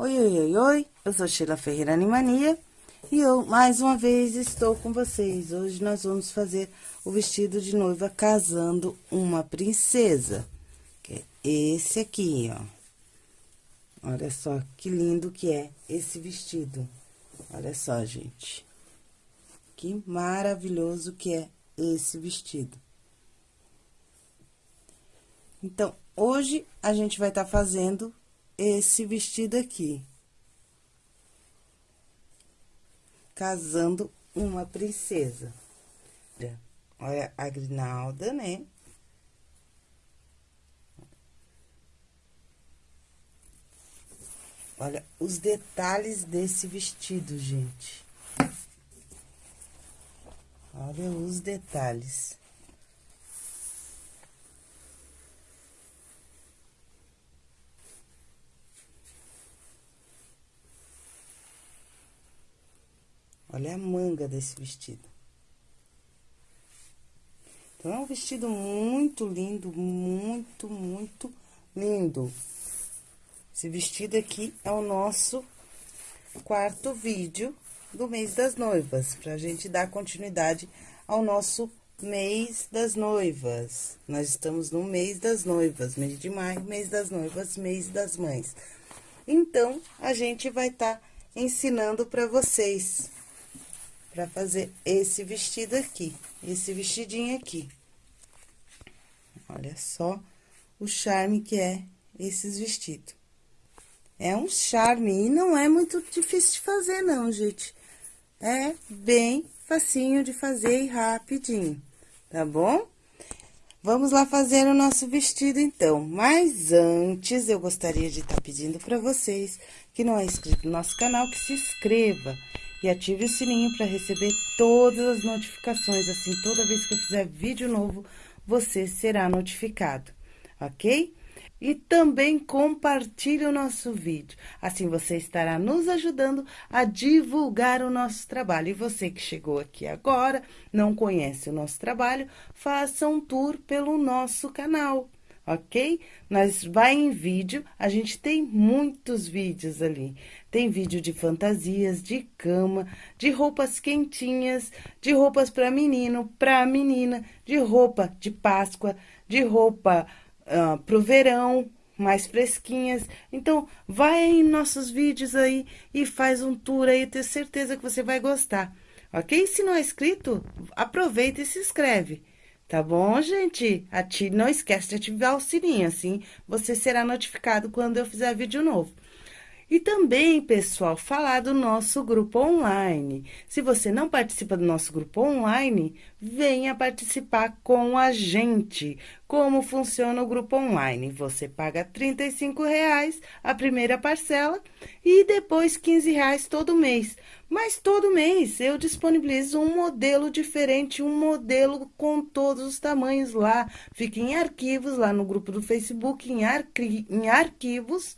Oi, oi, oi, oi, eu sou Sheila Ferreira Animania e eu, mais uma vez, estou com vocês. Hoje nós vamos fazer o vestido de noiva casando uma princesa, que é esse aqui, ó. Olha só que lindo que é esse vestido. Olha só, gente. Que maravilhoso que é esse vestido. Então, hoje a gente vai estar tá fazendo esse vestido aqui. Casando uma princesa. Olha a grinalda, né? Olha os detalhes desse vestido, gente. Olha os detalhes. Olha a manga desse vestido. Então, é um vestido muito lindo, muito, muito lindo. Esse vestido aqui é o nosso quarto vídeo do mês das noivas, pra gente dar continuidade ao nosso mês das noivas. Nós estamos no mês das noivas, mês de maio, mês das noivas, mês das mães. Então, a gente vai estar tá ensinando para vocês para fazer esse vestido aqui, esse vestidinho aqui. Olha só o charme que é esses vestidos. É um charme e não é muito difícil de fazer não, gente. É bem facinho de fazer e rapidinho, tá bom? Vamos lá fazer o nosso vestido, então. Mas antes, eu gostaria de estar tá pedindo para vocês que não é inscrito no nosso canal, que se inscreva e ative o sininho para receber todas as notificações. Assim, toda vez que eu fizer vídeo novo, você será notificado, ok? E também compartilhe o nosso vídeo, assim você estará nos ajudando a divulgar o nosso trabalho. E você que chegou aqui agora, não conhece o nosso trabalho, faça um tour pelo nosso canal ok? Nós vai em vídeo, a gente tem muitos vídeos ali. Tem vídeo de fantasias, de cama, de roupas quentinhas, de roupas para menino, para menina, de roupa de Páscoa, de roupa uh, pro verão, mais fresquinhas. Então, vai em nossos vídeos aí e faz um tour aí, tenho certeza que você vai gostar. Ok? Se não é inscrito, aproveita e se inscreve. Tá bom, gente? Ative, não esquece de ativar o sininho, assim você será notificado quando eu fizer vídeo novo. E também, pessoal, falar do nosso grupo online. Se você não participa do nosso grupo online, venha participar com a gente. Como funciona o grupo online? Você paga R$ reais a primeira parcela e depois R$ reais todo mês. Mas todo mês eu disponibilizo um modelo diferente, um modelo com todos os tamanhos lá. Fica em arquivos, lá no grupo do Facebook, em, arqui em arquivos.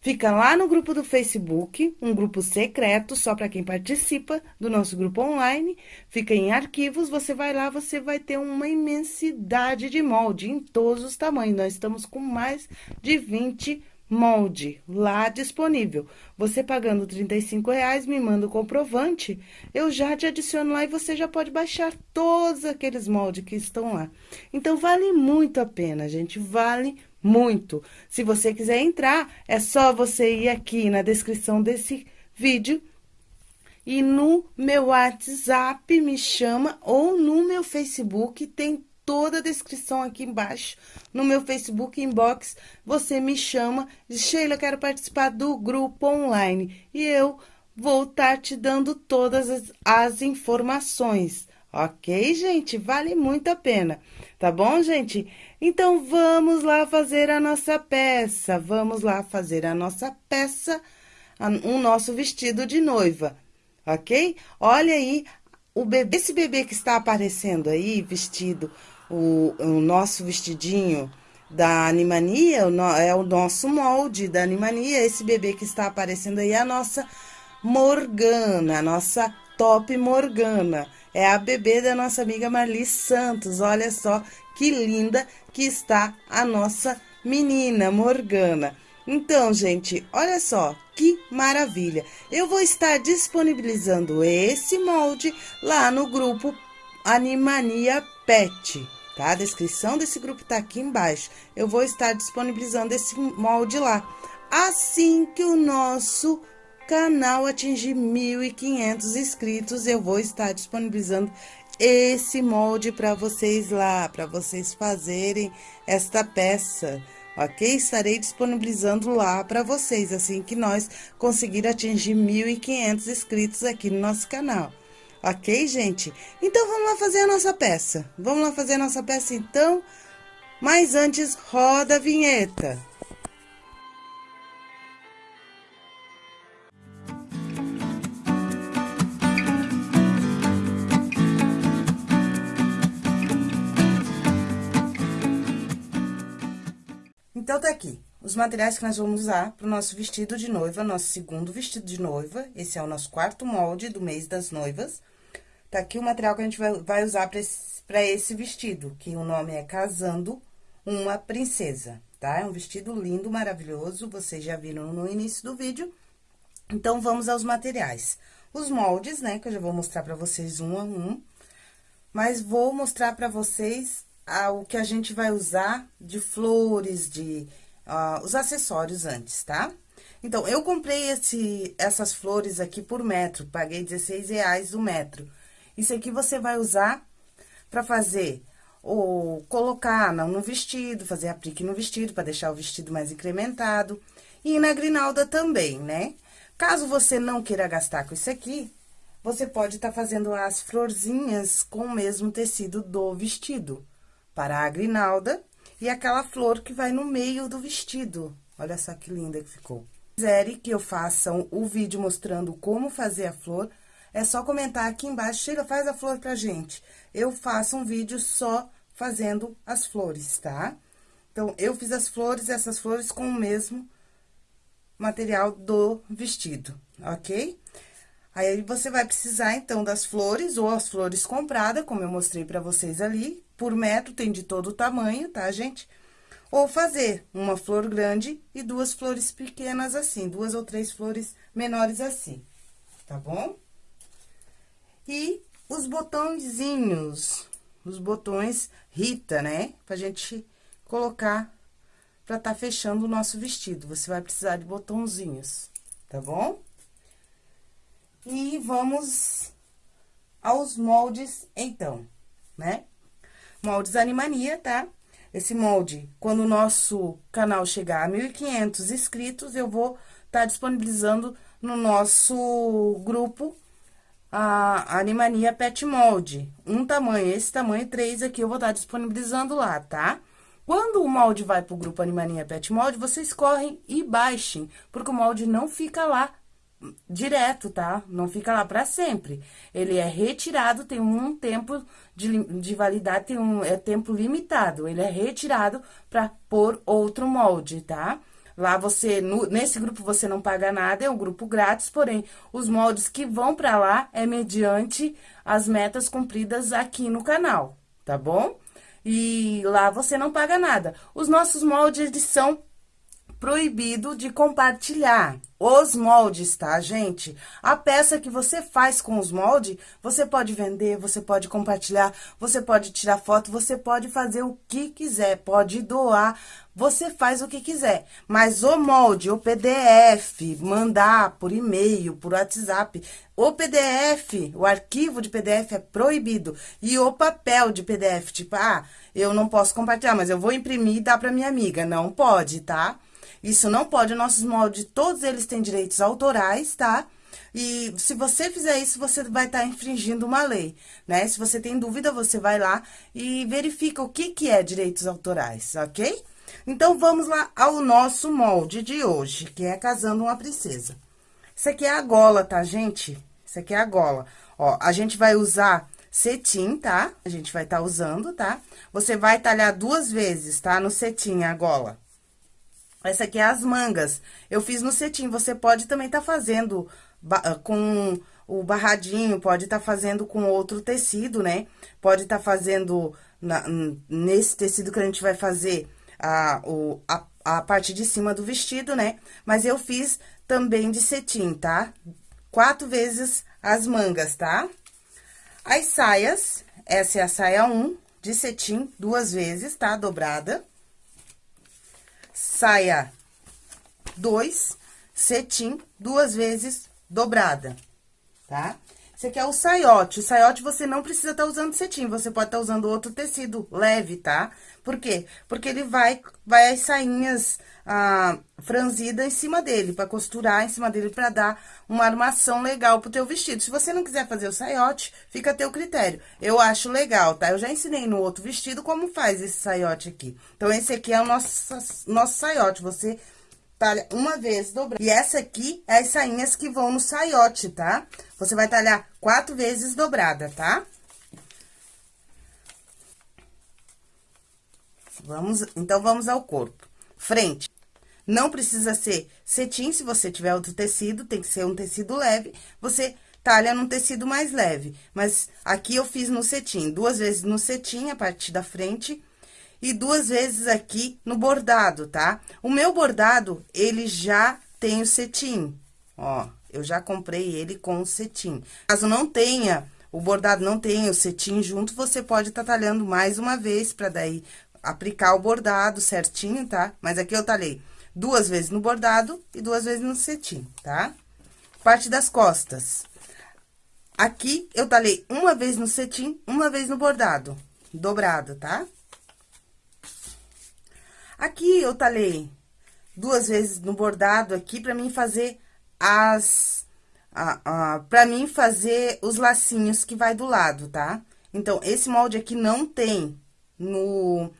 Fica lá no grupo do Facebook, um grupo secreto, só para quem participa do nosso grupo online. Fica em arquivos, você vai lá, você vai ter uma imensidade de molde em todos os tamanhos. Nós estamos com mais de 20 molde lá disponível. Você pagando R$ reais, me manda o comprovante, eu já te adiciono lá e você já pode baixar todos aqueles moldes que estão lá. Então, vale muito a pena, gente, vale muito. Se você quiser entrar, é só você ir aqui na descrição desse vídeo e no meu WhatsApp me chama ou no meu Facebook tem toda a descrição aqui embaixo, no meu Facebook inbox, você me chama, diz, Sheila, quero participar do grupo online, e eu vou estar tá te dando todas as, as informações, ok, gente? Vale muito a pena, tá bom, gente? Então, vamos lá fazer a nossa peça, vamos lá fazer a nossa peça, o nosso vestido de noiva, ok? Olha aí, o bebê, esse bebê que está aparecendo aí, vestido o, o nosso vestidinho da Animania, é o nosso molde da Animania. Esse bebê que está aparecendo aí é a nossa Morgana, a nossa top Morgana. É a bebê da nossa amiga Marli Santos. Olha só que linda que está a nossa menina Morgana. Então, gente, olha só, que maravilha! Eu vou estar disponibilizando esse molde lá no grupo Animania Pet, tá? A descrição desse grupo tá aqui embaixo. Eu vou estar disponibilizando esse molde lá. Assim que o nosso canal atingir 1.500 inscritos, eu vou estar disponibilizando esse molde para vocês lá, para vocês fazerem esta peça, ok? Estarei disponibilizando lá para vocês, assim que nós conseguir atingir 1.500 inscritos aqui no nosso canal. Ok, gente? Então, vamos lá fazer a nossa peça. Vamos lá fazer a nossa peça, então? Mas antes, roda a vinheta. Então, tá aqui os materiais que nós vamos usar para o nosso vestido de noiva, nosso segundo vestido de noiva. Esse é o nosso quarto molde do mês das noivas. Tá aqui o material que a gente vai, usar para esse, esse vestido, que o nome é Casando uma Princesa, tá? É um vestido lindo, maravilhoso, vocês já viram no início do vídeo. Então, vamos aos materiais. Os moldes, né, que eu já vou mostrar para vocês um a um. Mas vou mostrar para vocês o que a gente vai usar de flores, de uh, os acessórios antes, tá? Então, eu comprei esse, essas flores aqui por metro, paguei 16 reais o metro. Isso aqui você vai usar para fazer ou colocar no vestido, fazer aplique no vestido, para deixar o vestido mais incrementado. E na grinalda também, né? Caso você não queira gastar com isso aqui, você pode estar tá fazendo as florzinhas com o mesmo tecido do vestido para a grinalda e aquela flor que vai no meio do vestido. Olha só que linda que ficou. Se quiserem que eu faça o vídeo mostrando como fazer a flor, é só comentar aqui embaixo, Sheila, faz a flor pra gente. Eu faço um vídeo só fazendo as flores, tá? Então, eu fiz as flores, essas flores com o mesmo material do vestido, ok? Aí, você vai precisar, então, das flores ou as flores compradas, como eu mostrei pra vocês ali, por metro, tem de todo tamanho, tá, gente? Ou fazer uma flor grande e duas flores pequenas assim, duas ou três flores menores assim, tá bom? E os botõezinhos, os botões Rita, né? Pra gente colocar pra tá fechando o nosso vestido. Você vai precisar de botãozinhos, tá bom? E vamos aos moldes, então, né? Moldes Animania, tá? Esse molde, quando o nosso canal chegar a 1.500 inscritos, eu vou estar tá disponibilizando no nosso grupo a Animania Pet Molde. Um tamanho, esse tamanho 3 aqui, eu vou estar tá disponibilizando lá, tá? Quando o molde vai pro grupo Animania Pet Molde, vocês correm e baixem, porque o molde não fica lá direto, tá? Não fica lá para sempre. Ele é retirado, tem um tempo de, de validade, tem um é tempo limitado. Ele é retirado para pôr outro molde, tá? Lá você, no, nesse grupo você não paga nada, é um grupo grátis, porém, os moldes que vão para lá é mediante as metas cumpridas aqui no canal, tá bom? E lá você não paga nada. Os nossos moldes, eles são proibido de compartilhar os moldes, tá, gente? A peça que você faz com os moldes, você pode vender, você pode compartilhar, você pode tirar foto, você pode fazer o que quiser, pode doar, você faz o que quiser. Mas o molde, o PDF, mandar por e-mail, por WhatsApp, o PDF, o arquivo de PDF é proibido. E o papel de PDF, tipo, ah, eu não posso compartilhar, mas eu vou imprimir e dar pra minha amiga. Não pode, tá? Isso não pode, nossos moldes, todos eles têm direitos autorais, tá? E se você fizer isso, você vai estar tá infringindo uma lei, né? Se você tem dúvida, você vai lá e verifica o que, que é direitos autorais, ok? Então, vamos lá ao nosso molde de hoje, que é Casando uma Princesa. Isso aqui é a gola, tá, gente? Isso aqui é a gola. Ó, a gente vai usar cetim, tá? A gente vai estar tá usando, tá? Você vai talhar duas vezes, tá? No cetim a gola. Essa aqui é as mangas. Eu fiz no cetim, você pode também tá fazendo ah, com o barradinho, pode estar tá fazendo com outro tecido, né? Pode estar tá fazendo na, nesse tecido que a gente vai fazer a, o, a, a parte de cima do vestido, né? Mas eu fiz também de cetim, tá? Quatro vezes as mangas, tá? As saias, essa é a saia 1 de cetim, duas vezes, tá? Dobrada. Saia 2, cetim, duas vezes dobrada, tá? Esse aqui é o saiote. O saiote você não precisa estar tá usando cetim, você pode estar tá usando outro tecido leve, tá? Por quê? Porque ele vai, vai as sainhas ah, franzidas em cima dele, pra costurar em cima dele, pra dar uma armação legal pro teu vestido. Se você não quiser fazer o saiote, fica a teu critério. Eu acho legal, tá? Eu já ensinei no outro vestido como faz esse saiote aqui. Então, esse aqui é o nosso, nosso saiote. Você talha uma vez dobrada. E essa aqui é as sainhas que vão no saiote, tá? Você vai talhar quatro vezes dobrada, tá? Vamos, então, vamos ao corpo. Frente. Não precisa ser cetim, se você tiver outro tecido, tem que ser um tecido leve. Você talha num tecido mais leve. Mas aqui eu fiz no cetim, duas vezes no cetim, a parte da frente, e duas vezes aqui no bordado, tá? O meu bordado, ele já tem o cetim, ó, eu já comprei ele com o cetim. Caso não tenha, o bordado não tenha o cetim junto, você pode estar tá talhando mais uma vez, pra daí aplicar o bordado certinho, tá? Mas aqui eu talhei duas vezes no bordado e duas vezes no cetim, tá? Parte das costas. Aqui, eu talhei uma vez no cetim, uma vez no bordado, dobrado, tá? Aqui, eu talhei duas vezes no bordado aqui, pra mim fazer as... A, a, pra mim fazer os lacinhos que vai do lado, tá? Então, esse molde aqui não tem no,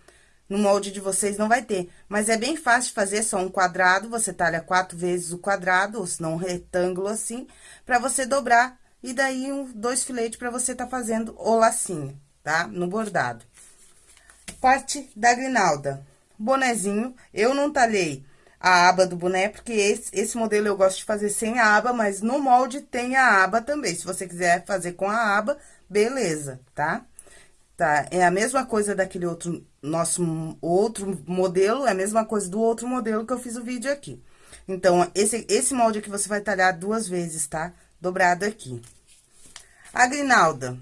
no molde de vocês, não vai ter. Mas é bem fácil de fazer, só um quadrado, você talha quatro vezes o quadrado, ou se não um retângulo assim, pra você dobrar, e daí um, dois filetes pra você tá fazendo o lacinho, tá? No bordado. Parte da grinalda bonezinho. Eu não talhei a aba do boné, porque esse, esse modelo eu gosto de fazer sem a aba, mas no molde tem a aba também. Se você quiser fazer com a aba, beleza, tá? Tá, é a mesma coisa daquele outro, nosso outro modelo, é a mesma coisa do outro modelo que eu fiz o vídeo aqui. Então, esse, esse molde aqui você vai talhar duas vezes, tá? Dobrado aqui. A grinalda,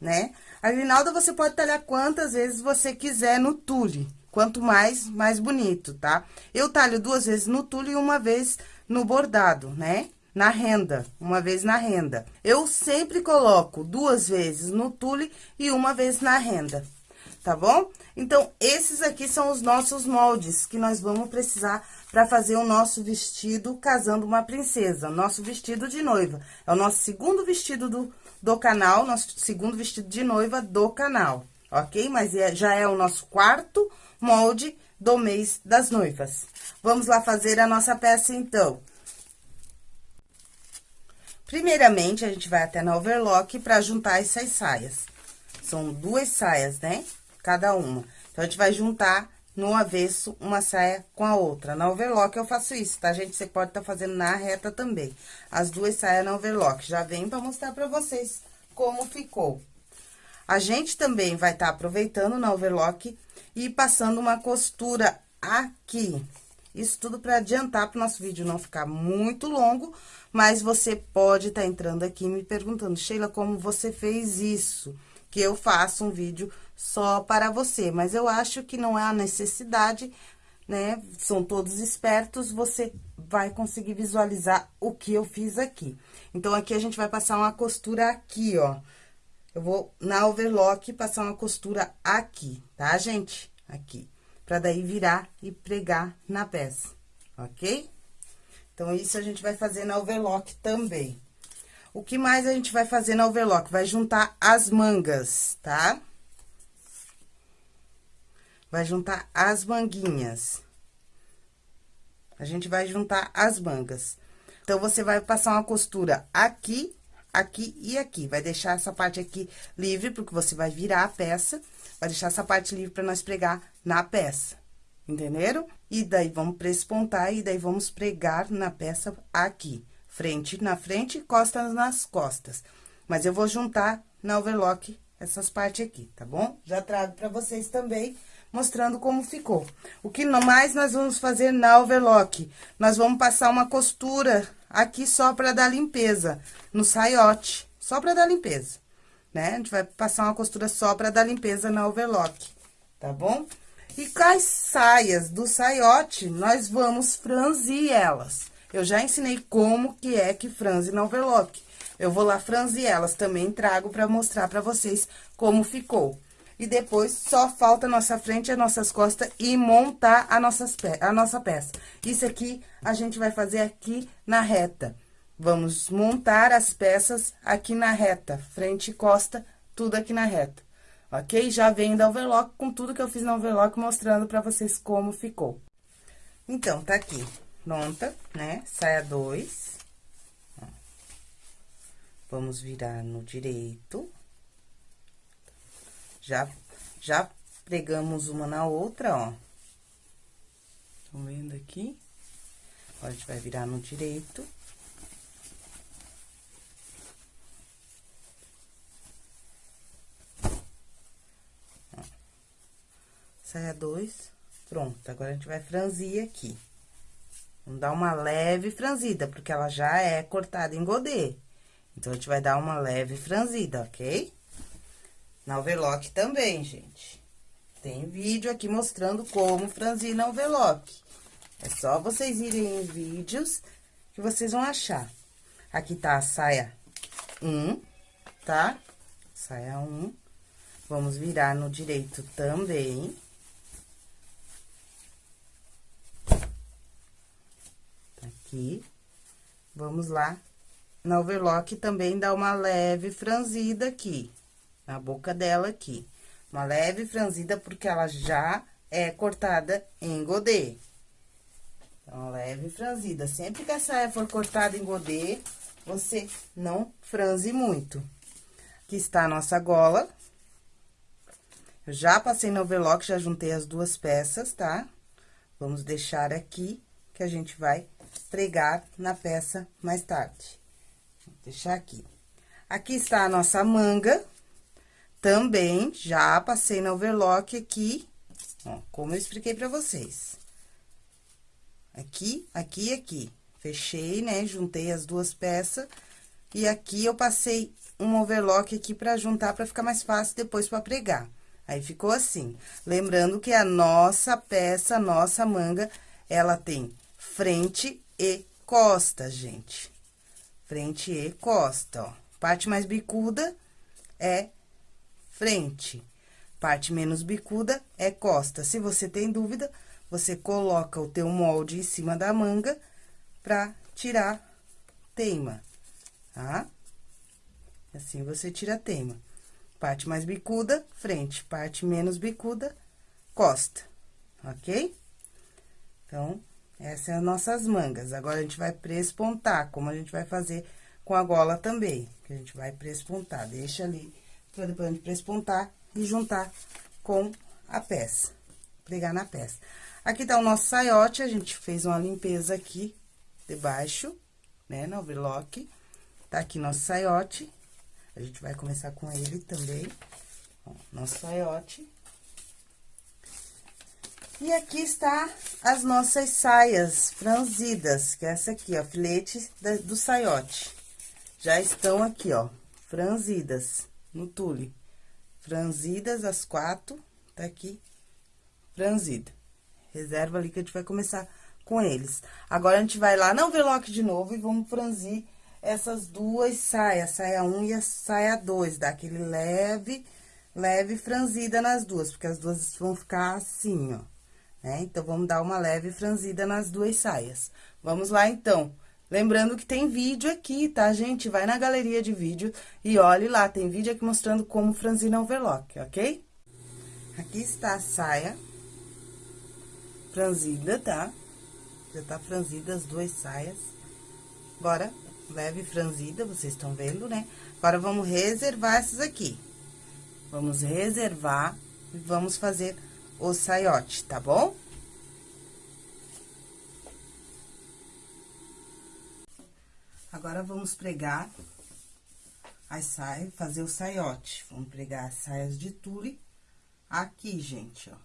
né? A grinalda você pode talhar quantas vezes você quiser no tule. Quanto mais, mais bonito, tá? Eu talho duas vezes no tule e uma vez no bordado, né? Na renda, uma vez na renda. Eu sempre coloco duas vezes no tule e uma vez na renda, tá bom? Então, esses aqui são os nossos moldes que nós vamos precisar para fazer o nosso vestido casando uma princesa, nosso vestido de noiva. É o nosso segundo vestido do, do canal, nosso segundo vestido de noiva do canal, ok? Mas é, já é o nosso quarto molde do mês das noivas. Vamos lá fazer a nossa peça, então. Primeiramente, a gente vai até na overlock pra juntar essas saias. São duas saias, né? Cada uma. Então, a gente vai juntar no avesso uma saia com a outra. Na overlock eu faço isso, tá, gente? Você pode estar tá fazendo na reta também. As duas saias na overlock. Já vem pra mostrar pra vocês como ficou. A gente também vai estar tá aproveitando na overlock e passando uma costura aqui. Isso tudo para adiantar para o nosso vídeo não ficar muito longo, mas você pode estar tá entrando aqui me perguntando, Sheila, como você fez isso? Que eu faço um vídeo só para você, mas eu acho que não é a necessidade, né? São todos espertos, você vai conseguir visualizar o que eu fiz aqui. Então, aqui a gente vai passar uma costura aqui, ó. Eu vou, na overlock, passar uma costura aqui, tá, gente? Aqui. Pra daí virar e pregar na peça, ok? Então, isso a gente vai fazer na overlock também. O que mais a gente vai fazer na overlock? Vai juntar as mangas, tá? Vai juntar as manguinhas. A gente vai juntar as mangas. Então, você vai passar uma costura aqui aqui e aqui. Vai deixar essa parte aqui livre, porque você vai virar a peça, vai deixar essa parte livre para nós pregar na peça, entenderam? E daí, vamos prespontar e daí vamos pregar na peça aqui. Frente na frente, costas nas costas. Mas eu vou juntar na overlock essas partes aqui, tá bom? Já trago para vocês também, mostrando como ficou. O que mais nós vamos fazer na overlock? Nós vamos passar uma costura aqui só pra dar limpeza, no saiote, só pra dar limpeza, né? A gente vai passar uma costura só pra dar limpeza na overlock, tá bom? E com as saias do saiote, nós vamos franzir elas. Eu já ensinei como que é que franze na overlock. Eu vou lá franzir elas, também trago pra mostrar pra vocês como ficou. E depois, só falta a nossa frente e as nossas costas e montar a, nossas pe a nossa peça. Isso aqui, a gente vai fazer aqui na reta. Vamos montar as peças aqui na reta, frente e costa, tudo aqui na reta ok? Já vem da overlock com tudo que eu fiz na overlock, mostrando pra vocês como ficou. Então, tá aqui, pronta, né? Saia dois. Vamos virar no direito. Já, já pregamos uma na outra, ó. Estão vendo aqui? Agora, a gente vai virar no direito. saia dois, pronto. Agora, a gente vai franzir aqui. Vamos dar uma leve franzida, porque ela já é cortada em godê. Então, a gente vai dar uma leve franzida, ok? Na overlock também, gente. Tem vídeo aqui mostrando como franzir na overlock. É só vocês irem em vídeos que vocês vão achar. Aqui tá a saia 1, tá? Saia 1. Vamos virar no direito também. aqui. Vamos lá. Na overlock também dá uma leve franzida aqui, na boca dela aqui. Uma leve franzida porque ela já é cortada em godê. Então, leve franzida. Sempre que a saia for cortada em godê, você não franze muito. Aqui está a nossa gola. Eu já passei no overlock, já juntei as duas peças, tá? Vamos deixar aqui, que a gente vai pregar na peça mais tarde. Vou deixar aqui. Aqui está a nossa manga. Também já passei na overlock aqui, ó, como eu expliquei pra vocês. Aqui, aqui e aqui. Fechei, né? Juntei as duas peças. E aqui eu passei um overlock aqui pra juntar, pra ficar mais fácil depois pra pregar. Aí, ficou assim. Lembrando que a nossa peça, a nossa manga, ela tem frente e costa, gente. Frente e costa, ó. Parte mais bicuda é frente. Parte menos bicuda é costa. Se você tem dúvida, você coloca o teu molde em cima da manga pra tirar teima, tá? Assim, você tira teima. Parte mais bicuda, frente. Parte menos bicuda, costa, ok? Então, essas são as nossas mangas. Agora, a gente vai prespontar, como a gente vai fazer com a gola também. Que a gente vai prespontar. Deixa ali, pra depois a gente prespontar e juntar com a peça. Pregar na peça. Aqui tá o nosso saiote, a gente fez uma limpeza aqui, debaixo, né, no overlock. Tá aqui nosso saiote. A gente vai começar com ele também. Ó, nosso saiote. E aqui está as nossas saias franzidas, que é essa aqui, ó, filete do saiote. Já estão aqui, ó, franzidas no tule. Franzidas as quatro, tá aqui, franzida. Reserva ali que a gente vai começar com eles. Agora, a gente vai lá no overlock de novo e vamos franzir essas duas saias, saia 1 um e a saia 2, dá aquele leve, leve franzida nas duas, porque as duas vão ficar assim, ó né? Então, vamos dar uma leve franzida nas duas saias. Vamos lá, então. Lembrando que tem vídeo aqui, tá, gente? Vai na galeria de vídeo e olhe lá, tem vídeo aqui mostrando como franzir na overlock, ok? Aqui está a saia franzida, tá? Já tá franzida as duas saias. Agora, leve franzida, vocês estão vendo, né? Agora, vamos reservar essas aqui. Vamos reservar e vamos fazer o saiote, tá bom? Agora, vamos pregar as saias, fazer o saiote. Vamos pregar as saias de tule aqui, gente, ó.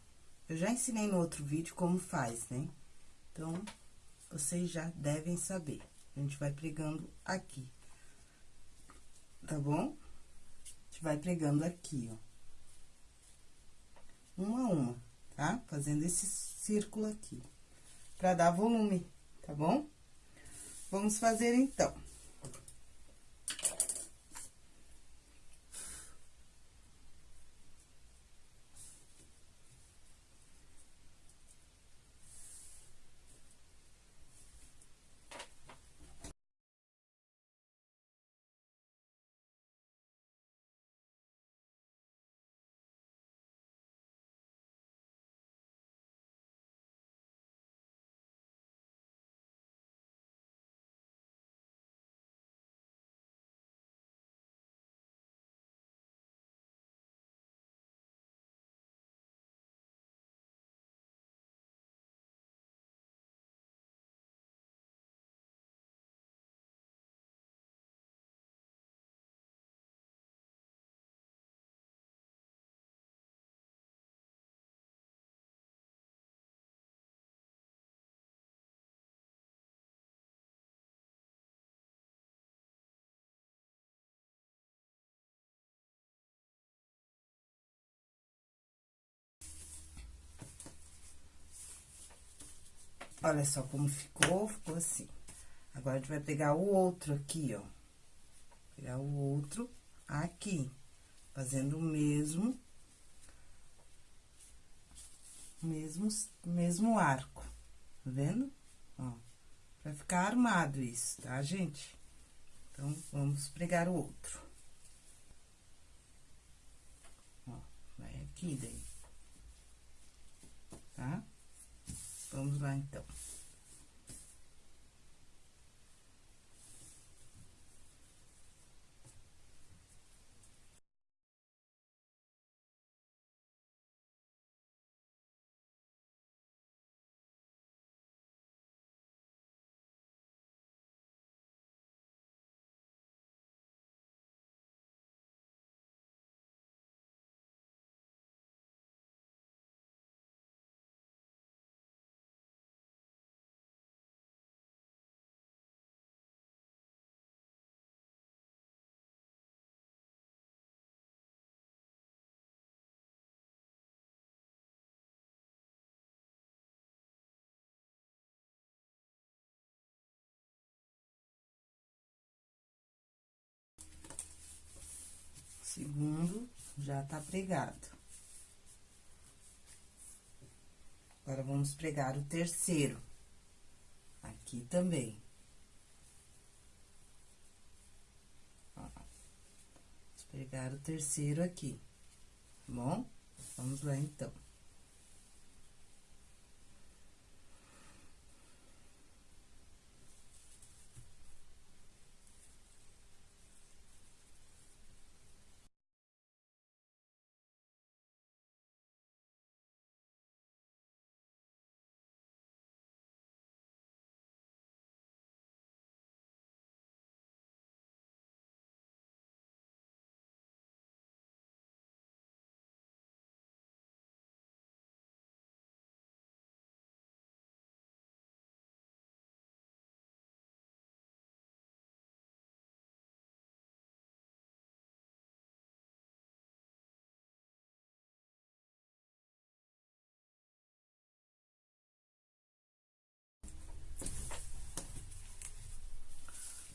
Eu já ensinei no outro vídeo como faz, né? Então, vocês já devem saber. A gente vai pregando aqui. Tá bom? A gente vai pregando aqui, ó. Uma a uma, tá? Fazendo esse círculo aqui. Pra dar volume, tá bom? Vamos fazer, então. Olha só como ficou, ficou assim. Agora, a gente vai pegar o outro aqui, ó. Pegar o outro aqui, fazendo o mesmo... Mesmo, mesmo arco, tá vendo? Ó, pra ficar armado isso, tá, gente? Então, vamos pregar o outro. Ó, vai aqui daí. Tá? Vamos lá, então. Segundo já tá pregado. Agora, vamos pregar o terceiro. Aqui também. Ó, vamos pregar o terceiro aqui, tá bom? Vamos lá, então.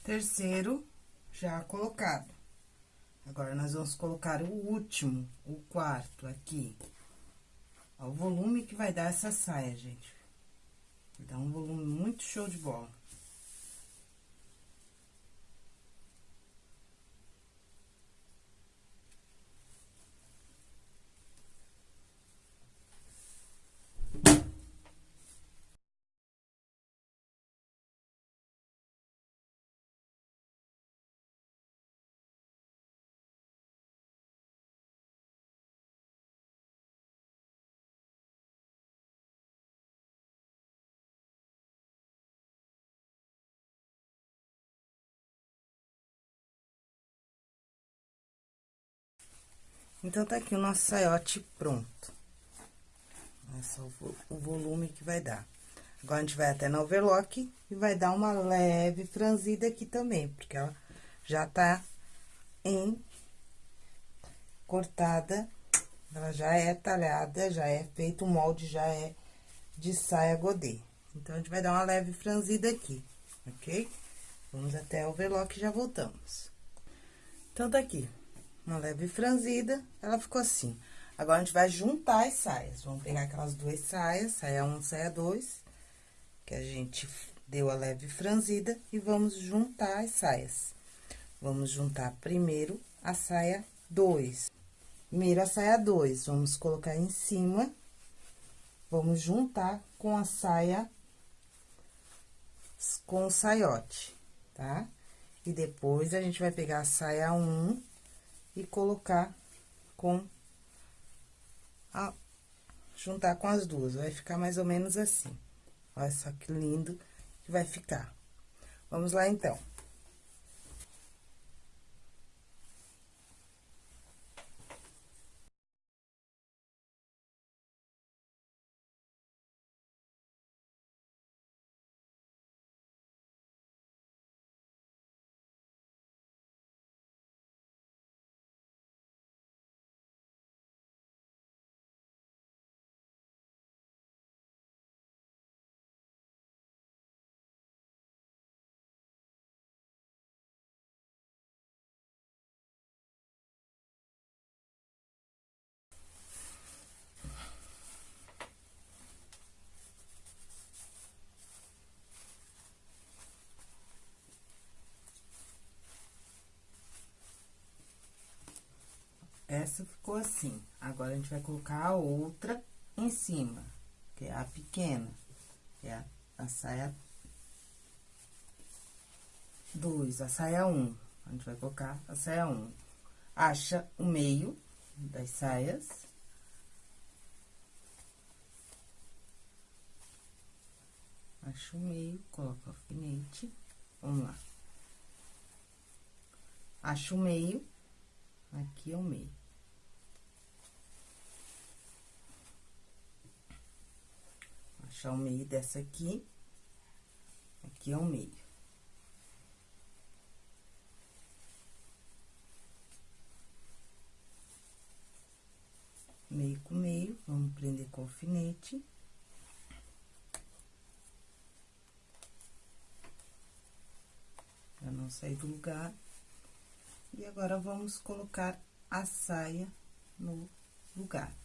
Terceiro já colocado. Agora, nós vamos colocar o último, o quarto aqui. Ó, o volume que vai dar essa saia, gente. Dar um volume muito show de bola. Então, tá aqui o nosso saiote pronto. É o, o volume que vai dar. Agora, a gente vai até no overlock e vai dar uma leve franzida aqui também, porque ela já tá em cortada, ela já é talhada, já é feito, o molde já é de saia godê. Então, a gente vai dar uma leve franzida aqui, ok? Vamos até o overlock e já voltamos. Então, tá aqui, uma leve franzida, ela ficou assim. Agora, a gente vai juntar as saias. Vamos pegar aquelas duas saias, saia 1, um, saia 2, que a gente deu a leve franzida, e vamos juntar as saias. Vamos juntar primeiro a saia 2. Primeiro a saia 2, vamos colocar em cima, vamos juntar com a saia, com o saiote, tá? E depois, a gente vai pegar a saia 1 um, e colocar com a... juntar com as duas, vai ficar mais ou menos assim. Olha só que lindo que vai ficar. Vamos lá, então. Essa ficou assim. Agora, a gente vai colocar a outra em cima, que é a pequena, que é a, a saia 2, a saia 1. Um. A gente vai colocar a saia 1. Um. Acha o meio das saias. Acha o meio, coloca o alfinete. Vamos lá. Acha o meio, aqui é o meio. Achar o meio dessa aqui. Aqui é o meio. Meio com meio, vamos prender com alfinete. Pra não sair do lugar. E agora, vamos colocar a saia no lugar.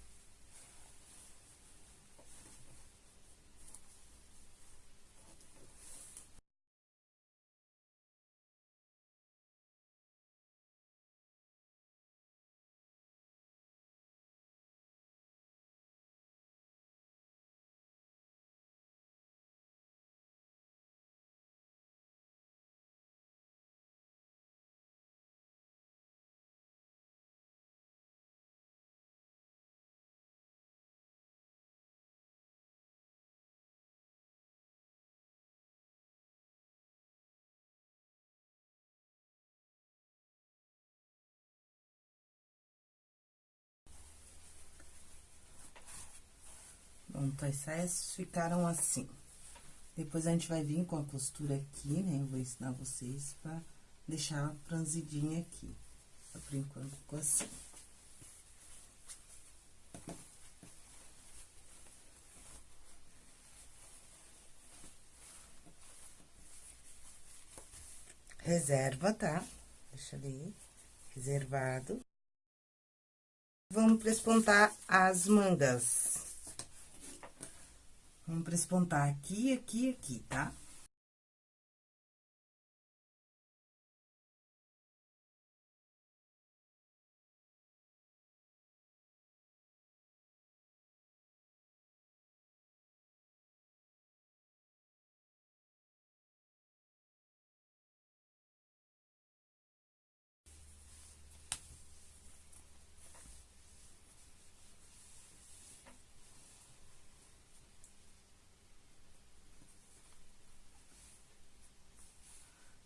Pronto, as saias ficaram assim. Depois, a gente vai vir com a costura aqui, né? Eu vou ensinar vocês pra deixar franzidinha aqui. Por enquanto, ficou assim. Reserva, tá? Deixa ali, reservado. Vamos prespontar as mangas. Vamos prespontar aqui, aqui, aqui, tá?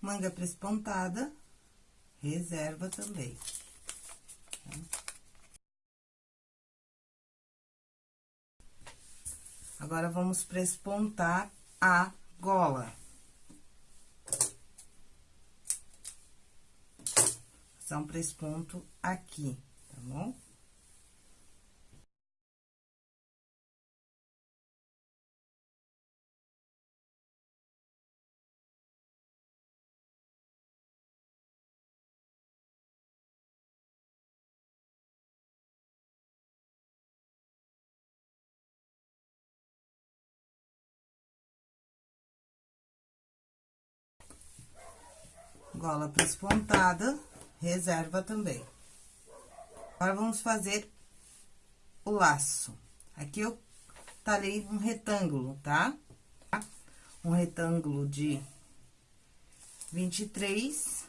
Manga prespontada, reserva também. Agora, vamos prespontar a gola. Passar um presponto aqui, tá bom? Gola prespontada, reserva também. Agora, vamos fazer o laço. Aqui, eu talhei um retângulo, tá? Um retângulo de 23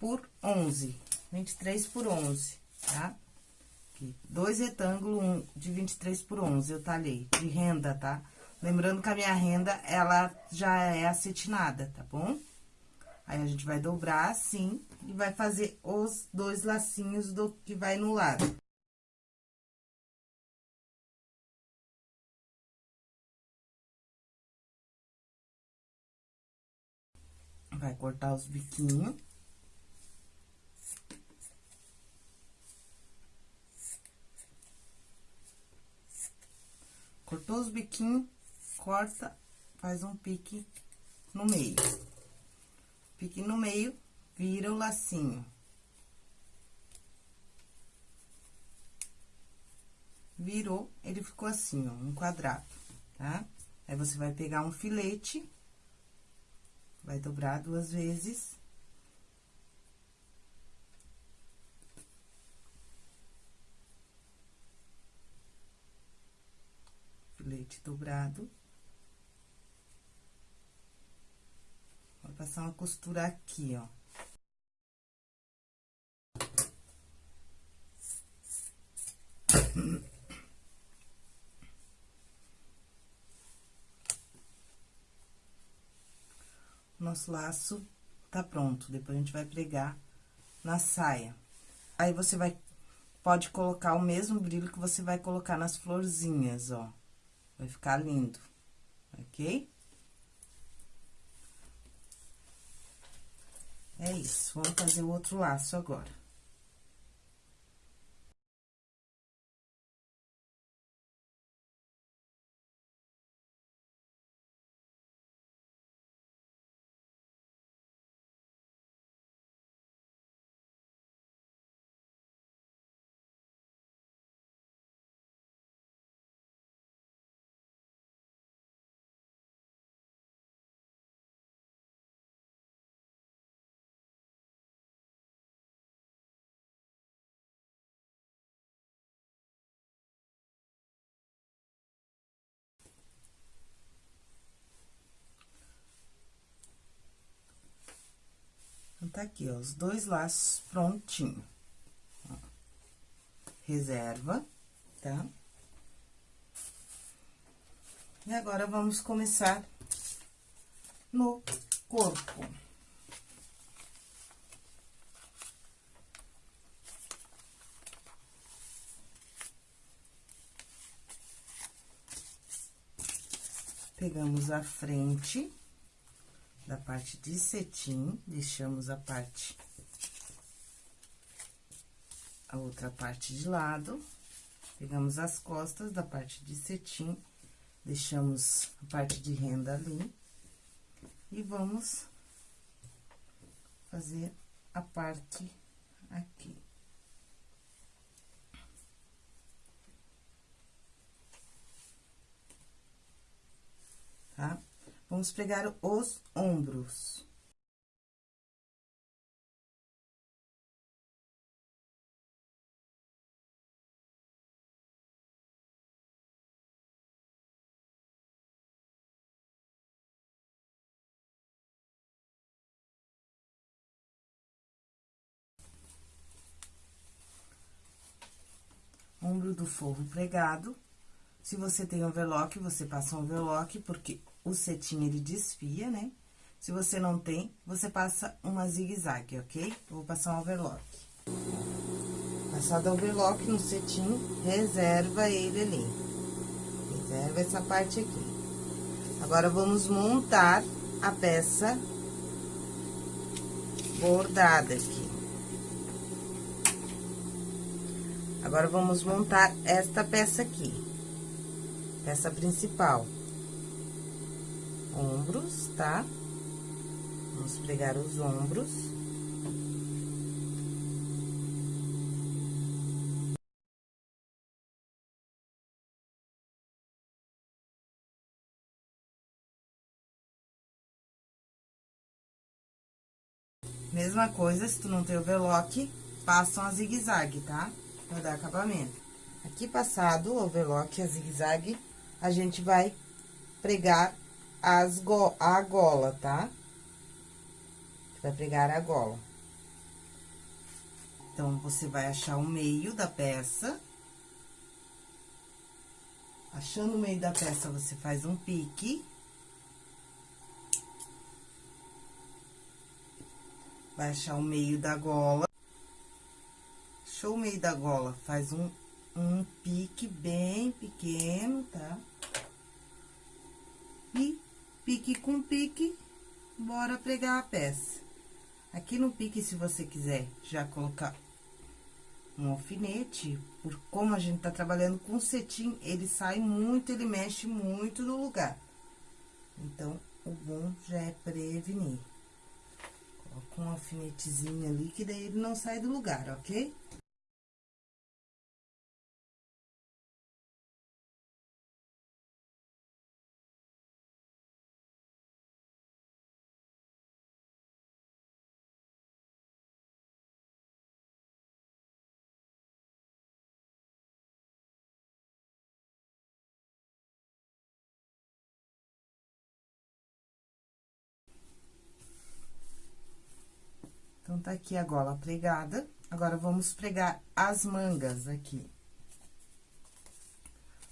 por 11. 23 por 11, tá? Aqui, dois retângulos um de 23 por 11, eu talhei, de renda, tá? Lembrando que a minha renda, ela já é acetinada, tá bom? Aí, a gente vai dobrar assim e vai fazer os dois lacinhos do que vai no lado. Vai cortar os biquinhos. Cortou os biquinhos, corta, faz um pique no meio. Pique no meio, vira o lacinho. Virou, ele ficou assim, ó, um quadrado, tá? Aí, você vai pegar um filete, vai dobrar duas vezes. Filete dobrado. Passar uma costura aqui, ó. Nosso laço tá pronto. Depois a gente vai pregar na saia. Aí, você vai, pode colocar o mesmo brilho que você vai colocar nas florzinhas, ó. Vai ficar lindo, ok? É isso, vamos fazer o outro laço agora. Então, tá aqui, ó, os dois laços prontinho. Ó. Reserva, tá? E agora, vamos começar no corpo. Pegamos a frente da parte de cetim, deixamos a parte, a outra parte de lado, pegamos as costas da parte de cetim, deixamos a parte de renda ali, e vamos fazer a parte aqui. Tá? Vamos pregar os ombros. Ombro do forro pregado. Se você tem overlock, você passa um overlock, porque o cetim, ele desfia, né? Se você não tem, você passa uma zigue-zague, ok? Vou passar um overlock. Passado overlock no cetim, reserva ele ali. Observa essa parte aqui. Agora, vamos montar a peça bordada aqui. Agora, vamos montar esta peça aqui. Peça principal. Ombros, tá? Vamos pregar os ombros. Mesma coisa, se tu não tem overlock, passam a zigue-zague, tá? Pra dar acabamento. Aqui passado o overlock a zigue-zague, a gente vai pregar as go a gola, tá? Vai pregar a gola. Então, você vai achar o meio da peça. Achando o meio da peça, você faz um pique. vai achar o meio da gola. Achou o meio da gola, faz um, um pique bem pequeno, tá? E pique com pique, bora pregar a peça. Aqui no pique, se você quiser já colocar um alfinete, por como a gente tá trabalhando com cetim, ele sai muito, ele mexe muito no lugar. Então, o bom já é prevenir com um alfinetezinho ali, que daí ele não sai do lugar, ok? Tá aqui a gola pregada. Agora, vamos pregar as mangas aqui.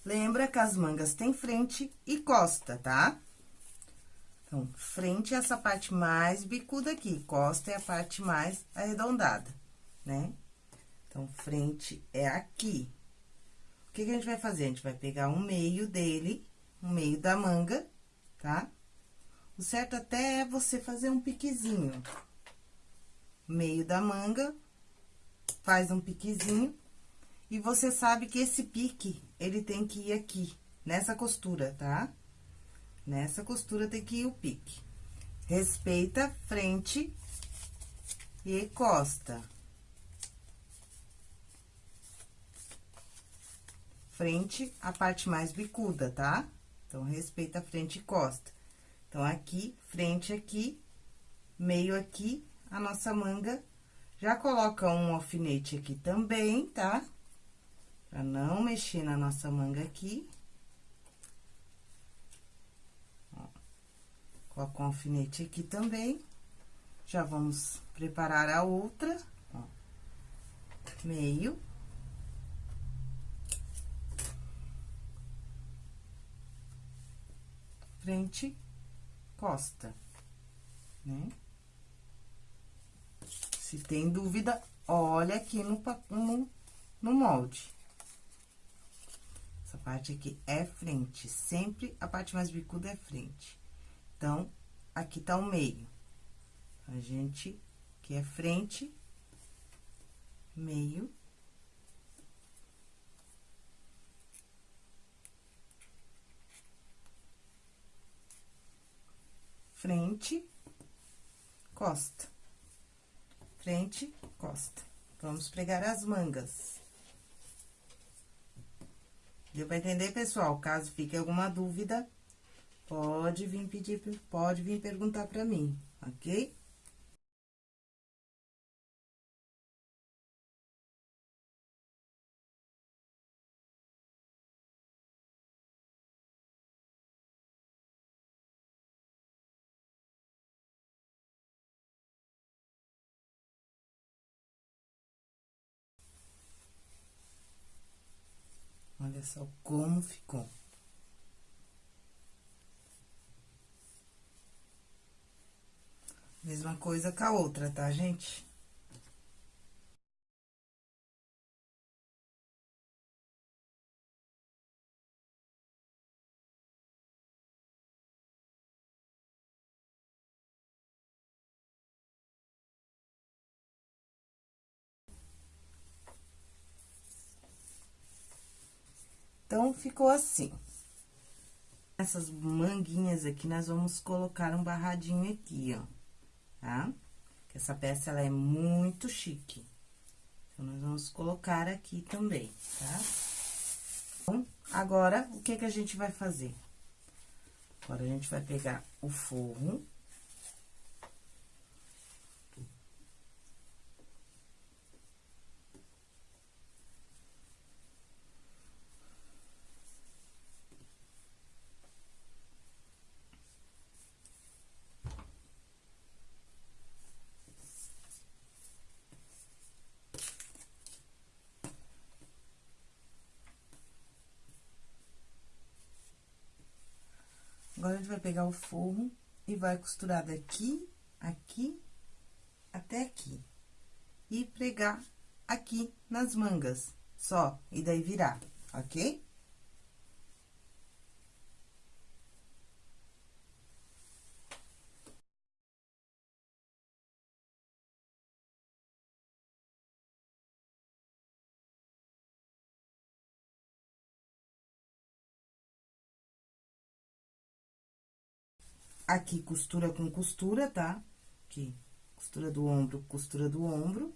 Lembra que as mangas têm frente e costa, tá? Então, frente é essa parte mais bicuda aqui, costa é a parte mais arredondada, né? Então, frente é aqui. O que, que a gente vai fazer? A gente vai pegar um meio dele, um meio da manga, tá? O certo até é você fazer um piquezinho, meio da manga, faz um piquezinho. E você sabe que esse pique, ele tem que ir aqui, nessa costura, tá? Nessa costura tem que ir o pique. Respeita frente e costa. Frente, a parte mais bicuda, tá? Então, respeita frente e costa. Então, aqui, frente aqui, meio aqui a nossa manga. Já coloca um alfinete aqui também, tá? Pra não mexer na nossa manga aqui. Ó, coloca um alfinete aqui também. Já vamos preparar a outra, ó. Meio. Frente, costa, né? Se tem dúvida, olha aqui no, no, no molde. Essa parte aqui é frente, sempre a parte mais bicuda é frente. Então, aqui tá o meio. A gente, que é frente, meio. Frente, costa frente, costa. Vamos pregar as mangas. Deu pra entender, pessoal? Caso fique alguma dúvida, pode vir pedir, pode vir perguntar pra mim, ok? Só como ficou. Mesma coisa com a outra, tá, gente? Então, ficou assim. Essas manguinhas aqui, nós vamos colocar um barradinho aqui, ó, tá? Essa peça, ela é muito chique. Então, nós vamos colocar aqui também, tá? Agora, o que que a gente vai fazer? Agora, a gente vai pegar o forro vai pegar o forro e vai costurar daqui, aqui, até aqui. E pregar aqui nas mangas, só, e daí virar, ok? Aqui, costura com costura, tá? Aqui, costura do ombro, costura do ombro.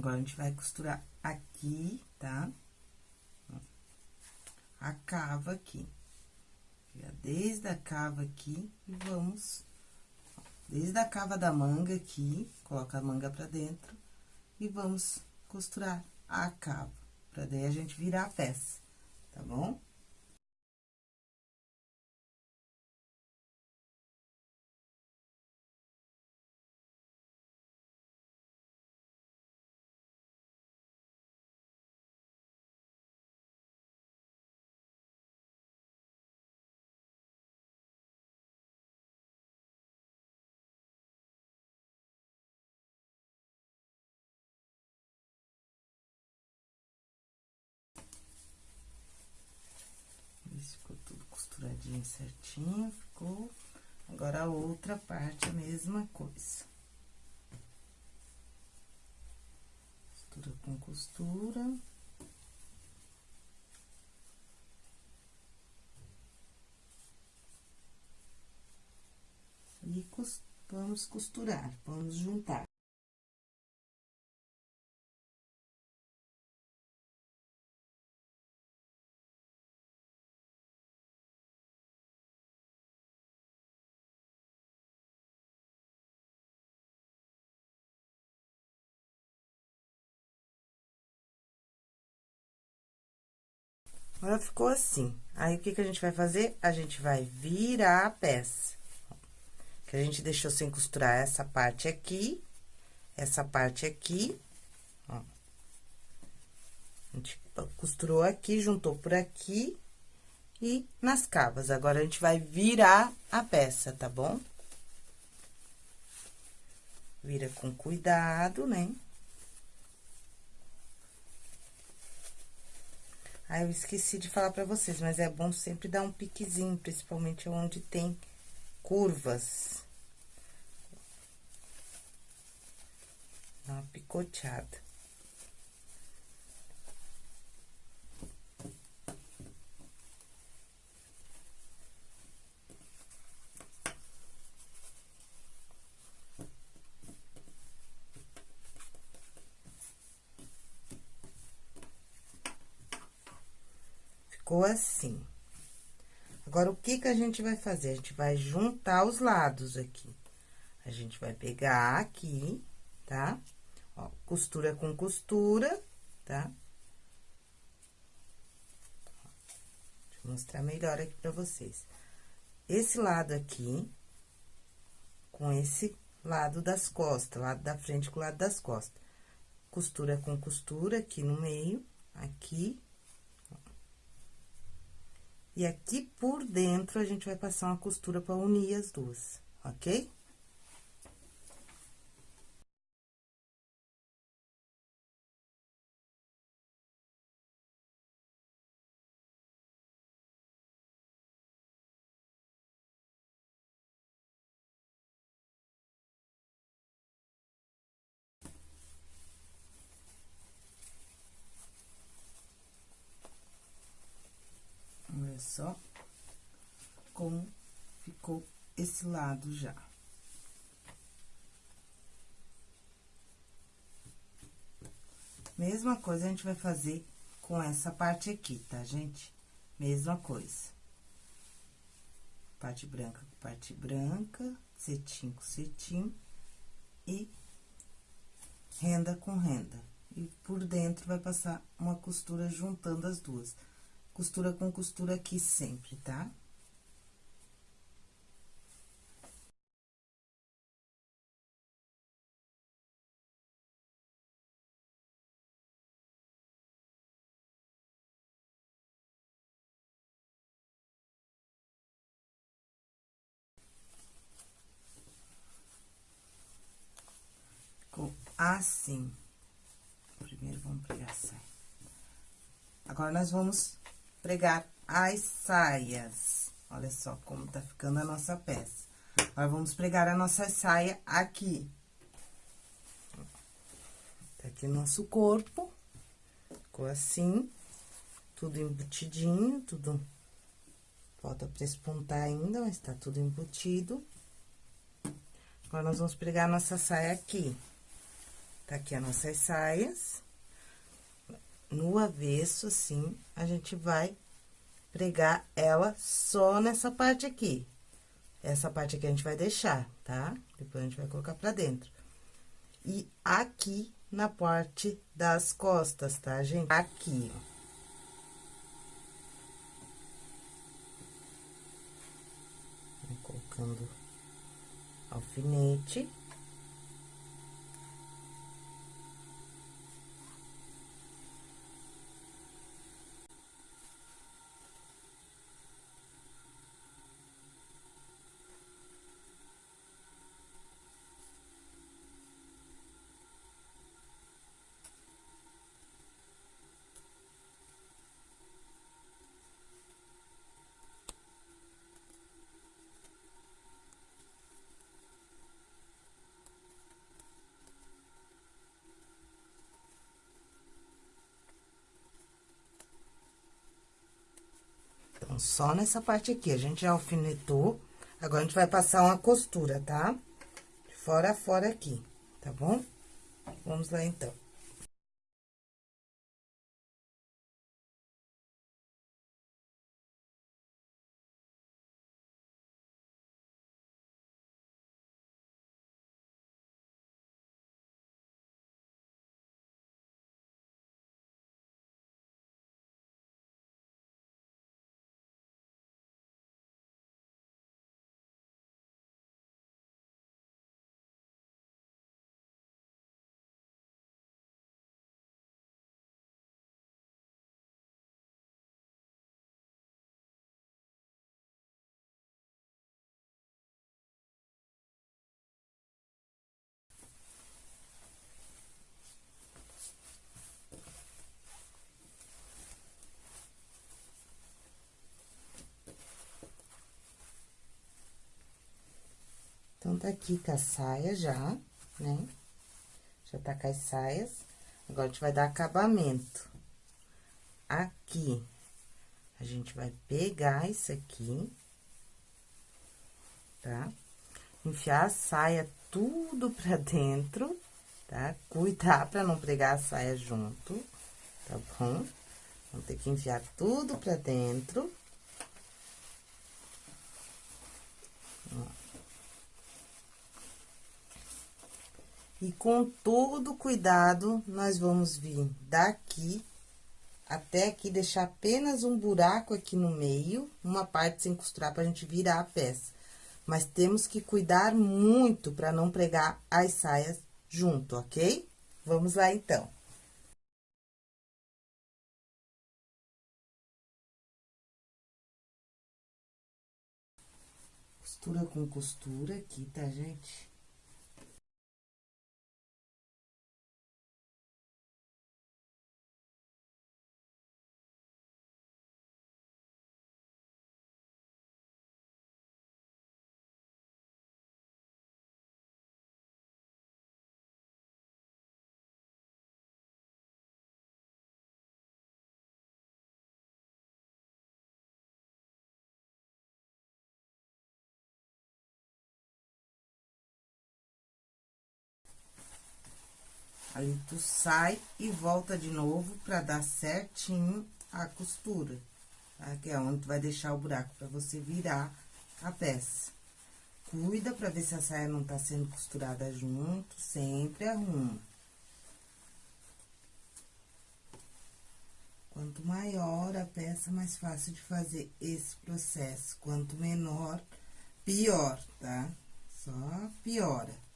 Agora, a gente vai costurar aqui, tá? A cava aqui. Desde a cava aqui e vamos... Desde a cava da manga aqui, coloca a manga pra dentro e vamos costurar a cava, pra daí a gente virar a peça, tá bom? Costuradinho certinho, ficou. Agora, a outra parte, a mesma coisa. Costura com costura. E vamos costurar, vamos juntar. Agora, ficou assim. Aí, o que que a gente vai fazer? A gente vai virar a peça. Que a gente deixou sem costurar essa parte aqui, essa parte aqui, ó. A gente costurou aqui, juntou por aqui e nas cavas. Agora, a gente vai virar a peça, tá bom? Vira com cuidado, né? Ah, eu esqueci de falar pra vocês, mas é bom sempre dar um piquezinho, principalmente onde tem curvas. Dá uma picoteada. Ficou assim. Agora, o que que a gente vai fazer? A gente vai juntar os lados aqui. A gente vai pegar aqui, tá? Ó, costura com costura, tá? Deixa eu mostrar melhor aqui pra vocês. Esse lado aqui, com esse lado das costas, lado da frente com o lado das costas. Costura com costura aqui no meio, aqui. E aqui por dentro, a gente vai passar uma costura pra unir as duas, ok? Só como ficou esse lado já. Mesma coisa a gente vai fazer com essa parte aqui, tá, gente? Mesma coisa. Parte branca com parte branca, cetim com cetim e renda com renda. E por dentro vai passar uma costura juntando as duas costura com costura aqui sempre, tá? Ficou assim. Primeiro, vamos saia. Agora, nós vamos pregar as saias. Olha só como tá ficando a nossa peça. Agora, vamos pregar a nossa saia aqui. Tá aqui o nosso corpo. Ficou assim. Tudo embutidinho, tudo... Falta prespontar ainda, mas tá tudo embutido. Agora, nós vamos pregar a nossa saia aqui. Tá aqui as nossas saias no avesso, assim, a gente vai pregar ela só nessa parte aqui. Essa parte aqui a gente vai deixar, tá? Depois a gente vai colocar pra dentro. E aqui na parte das costas, tá, gente? Aqui, ó. colocando alfinete. Só nessa parte aqui. A gente já alfinetou. Agora, a gente vai passar uma costura, tá? De fora a fora aqui, tá bom? Vamos lá, então. Tá aqui com a saia já, né? Já tá com as saias. Agora, a gente vai dar acabamento. Aqui, a gente vai pegar isso aqui, tá? Enfiar a saia tudo pra dentro, tá? Cuidar pra não pregar a saia junto, tá bom? Vamos ter que enfiar tudo pra dentro. E com todo cuidado, nós vamos vir daqui até aqui, deixar apenas um buraco aqui no meio, uma parte sem costurar pra gente virar a peça. Mas temos que cuidar muito para não pregar as saias junto, ok? Vamos lá, então. Costura com costura aqui, tá, gente? Aí, tu sai e volta de novo pra dar certinho a costura? Que é onde tu vai deixar o buraco pra você virar a peça. Cuida pra ver se a saia não tá sendo costurada junto, sempre arruma. Quanto maior a peça, mais fácil de fazer esse processo. Quanto menor, pior, tá? Só piora.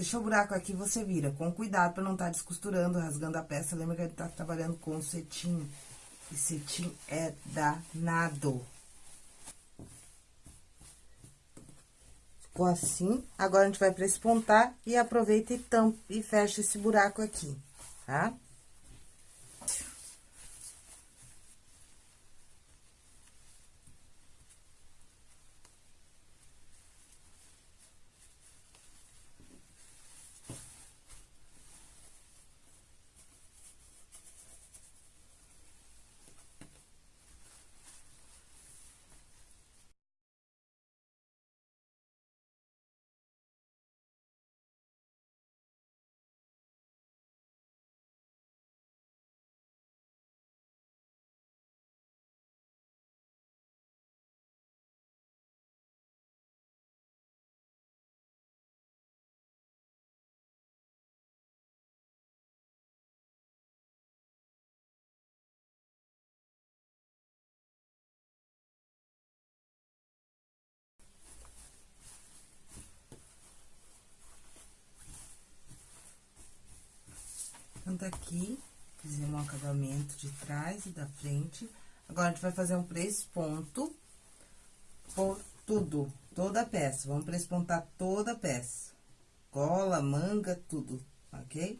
Deixou o buraco aqui, você vira. Com cuidado pra não estar tá descosturando, rasgando a peça. Lembra que a gente tá trabalhando com cetim. E cetim é danado. Ficou assim. Agora, a gente vai prespontar e aproveita e tampa e fecha esse buraco aqui, tá? Tá? Então, aqui, fizemos um acabamento de trás e da frente. Agora, a gente vai fazer um presponto por tudo, toda a peça. Vamos prespontar toda a peça. Cola, manga, tudo, ok?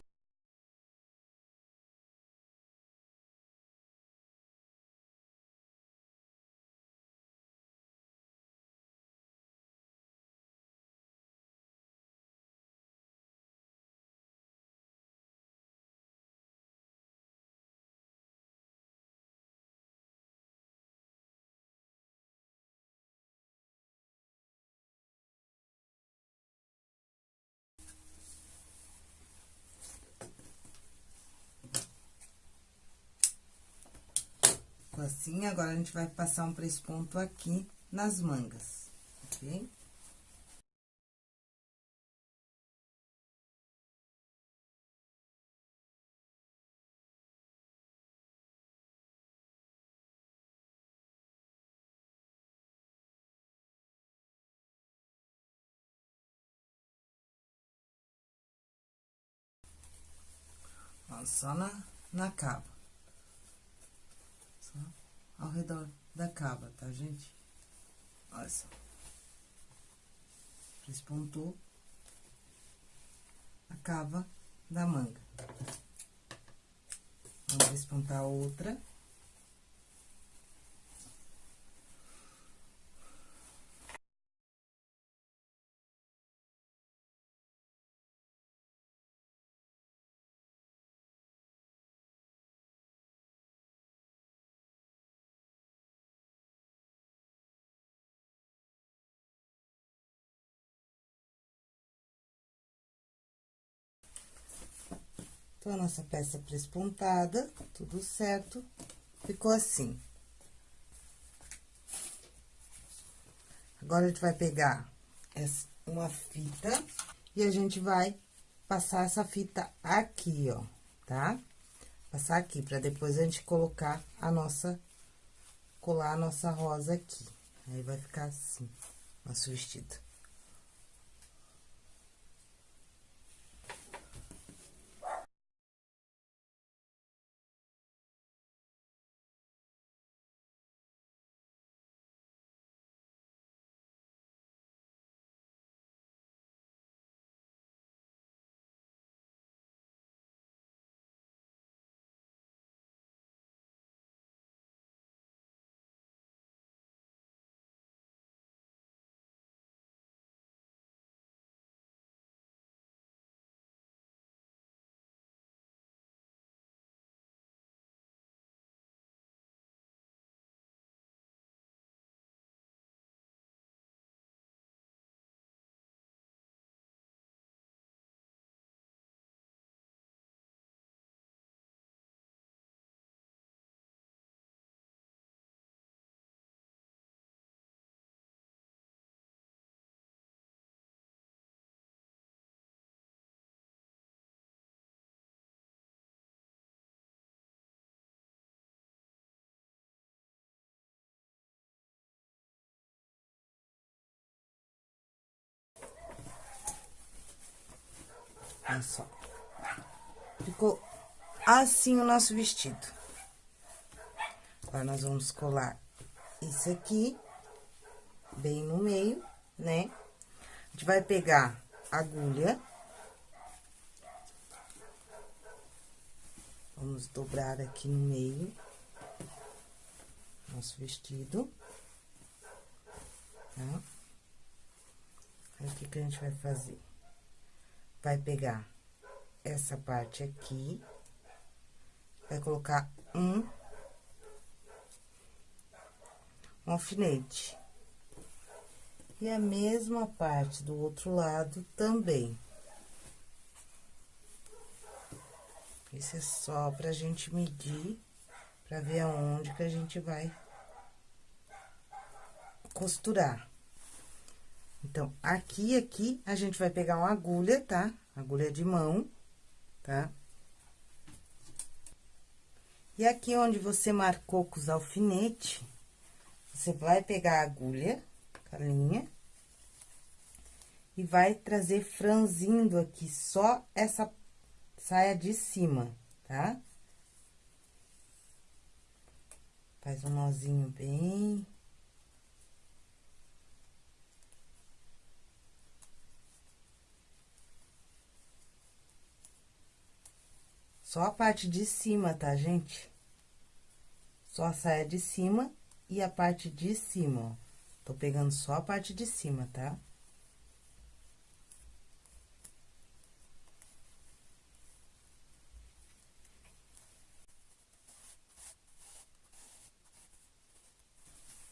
Assim, agora a gente vai passar um ponto aqui nas mangas, ok? só na, na capa ao redor da cava, tá, gente? Olha só. Despontou a cava da manga. Vamos despontar outra. Então, a nossa peça prespontada, tudo certo, ficou assim. Agora, a gente vai pegar uma fita e a gente vai passar essa fita aqui, ó, tá? Passar aqui, pra depois a gente colocar a nossa... Colar a nossa rosa aqui. Aí, vai ficar assim, nosso vestido. Olha só. Ficou assim o nosso vestido. Agora, nós vamos colar isso aqui, bem no meio, né? A gente vai pegar a agulha. Vamos dobrar aqui no meio. Nosso vestido. Tá? Aí, o que que a gente vai fazer? Vai pegar essa parte aqui, vai colocar um, um alfinete. E a mesma parte do outro lado também. Isso é só pra gente medir, pra ver aonde que a gente vai costurar. Então, aqui, aqui, a gente vai pegar uma agulha, tá? Agulha de mão, tá? E aqui onde você marcou com os alfinetes, você vai pegar a agulha, a linha, e vai trazer franzindo aqui só essa saia de cima, tá? Faz um nozinho bem Só a parte de cima, tá, gente? Só a saia de cima e a parte de cima, ó. Tô pegando só a parte de cima, tá?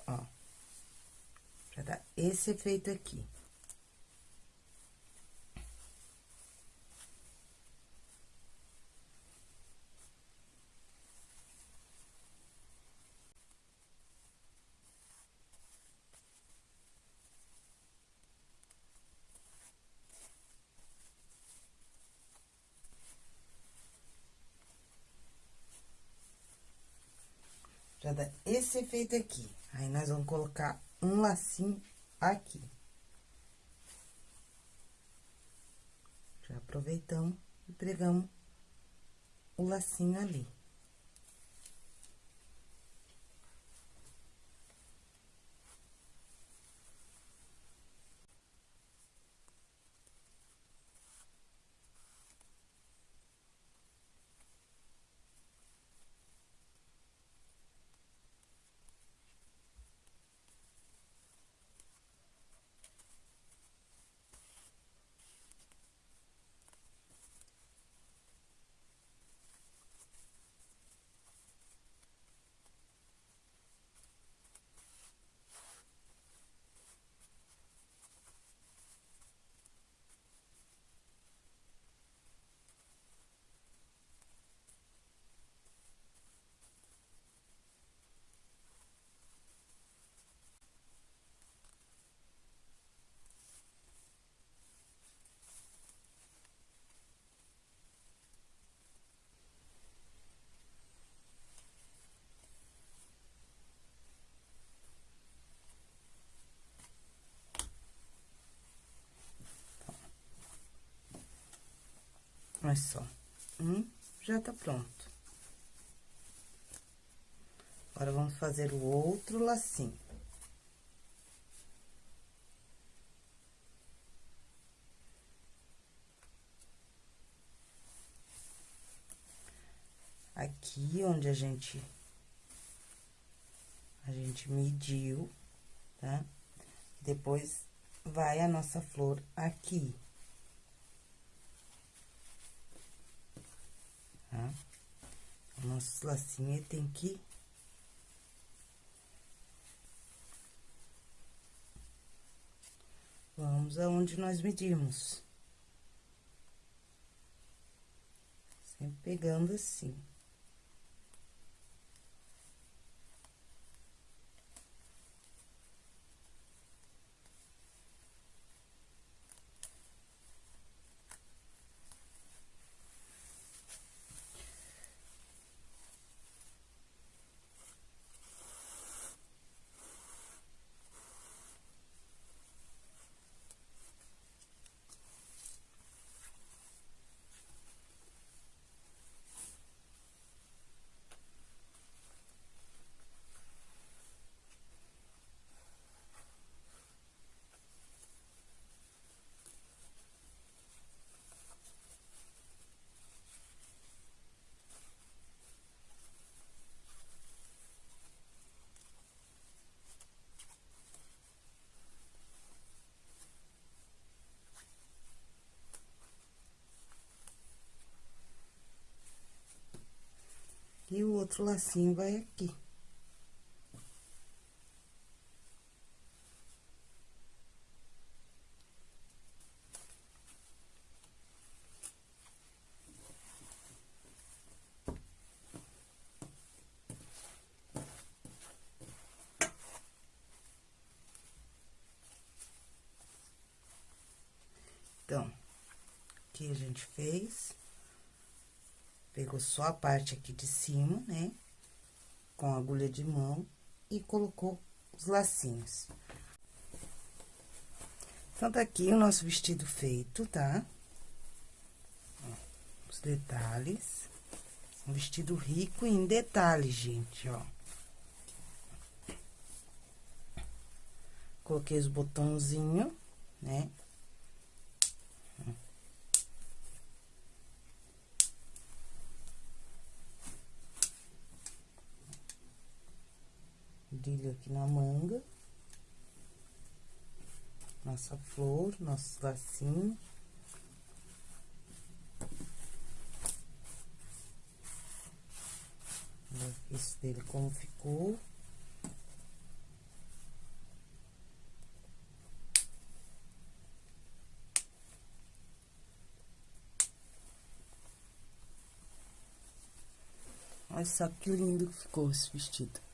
Ó. Pra dar esse efeito aqui. Pra dar esse efeito aqui. Aí, nós vamos colocar um lacinho aqui. Já aproveitamos e pregamos o lacinho ali. Olha só, um já tá pronto. Agora, vamos fazer o outro lacinho. Aqui onde a gente, a gente mediu, tá? Depois, vai a nossa flor aqui. Tá? O nosso lacinho tem que Vamos aonde nós medimos. Sempre pegando assim. E o outro lacinho vai aqui. Então, aqui a gente fez. Pegou só a parte aqui de cima, né? Com agulha de mão e colocou os lacinhos. Então, tá aqui o nosso vestido feito, tá? Ó, os detalhes. Um vestido rico em detalhes, gente, ó. Coloquei os botãozinhos, né? Brilho aqui na manga. Nossa flor, nosso lacinho. Isso dele como ficou. Olha só que lindo que ficou esse vestido.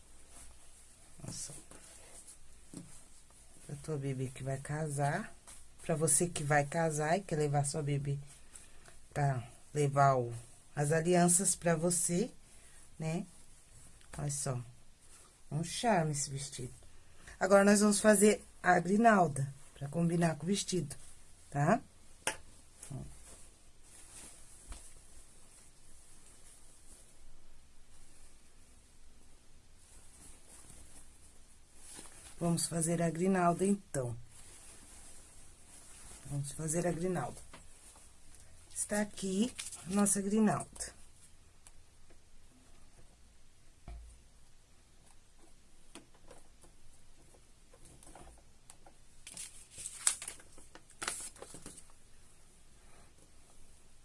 Nossa. Pra tua bebê que vai casar. Pra você que vai casar e quer levar sua bebê pra levar o, as alianças pra você, né? Olha só. Um charme esse vestido. Agora, nós vamos fazer a grinalda, pra combinar com o vestido, tá? Tá? Vamos fazer a grinalda, então. Vamos fazer a grinalda. Está aqui a nossa grinalda.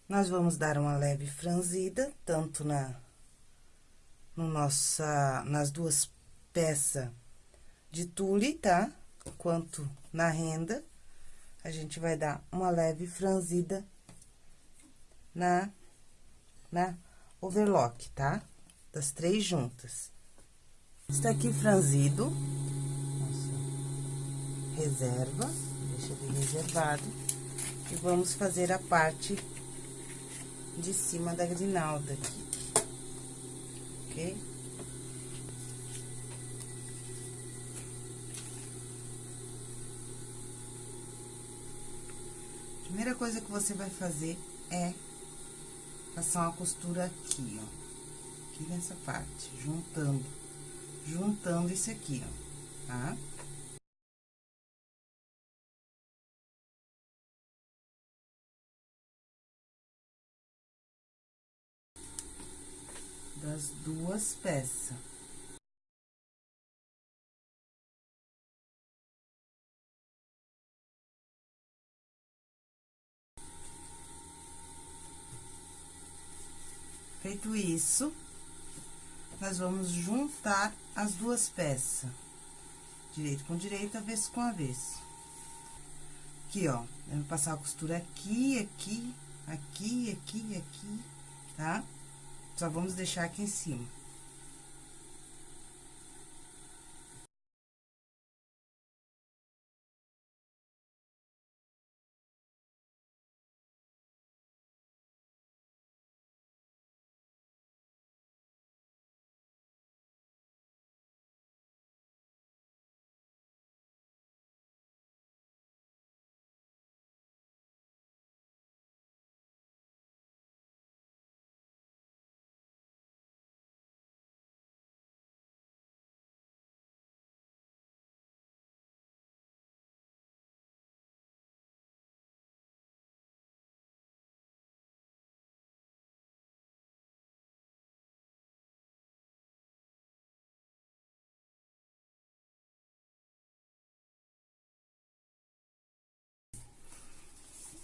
Nós vamos dar uma leve franzida, tanto na, no nossa, nas duas peças de tule, tá? Quanto na renda, a gente vai dar uma leve franzida na, na overlock, tá? Das três juntas. Está aqui franzido. Nossa, reserva, deixa ele reservado. E vamos fazer a parte de cima da grinalda aqui, ok? Primeira coisa que você vai fazer é passar uma costura aqui, ó. Aqui nessa parte, juntando, juntando isso aqui, ó, tá? Das duas peças. Feito isso, nós vamos juntar as duas peças. Direito com direito, avesso com avesso. Aqui, ó, eu vou passar a costura aqui, aqui, aqui, aqui, aqui, tá? Só vamos deixar aqui em cima.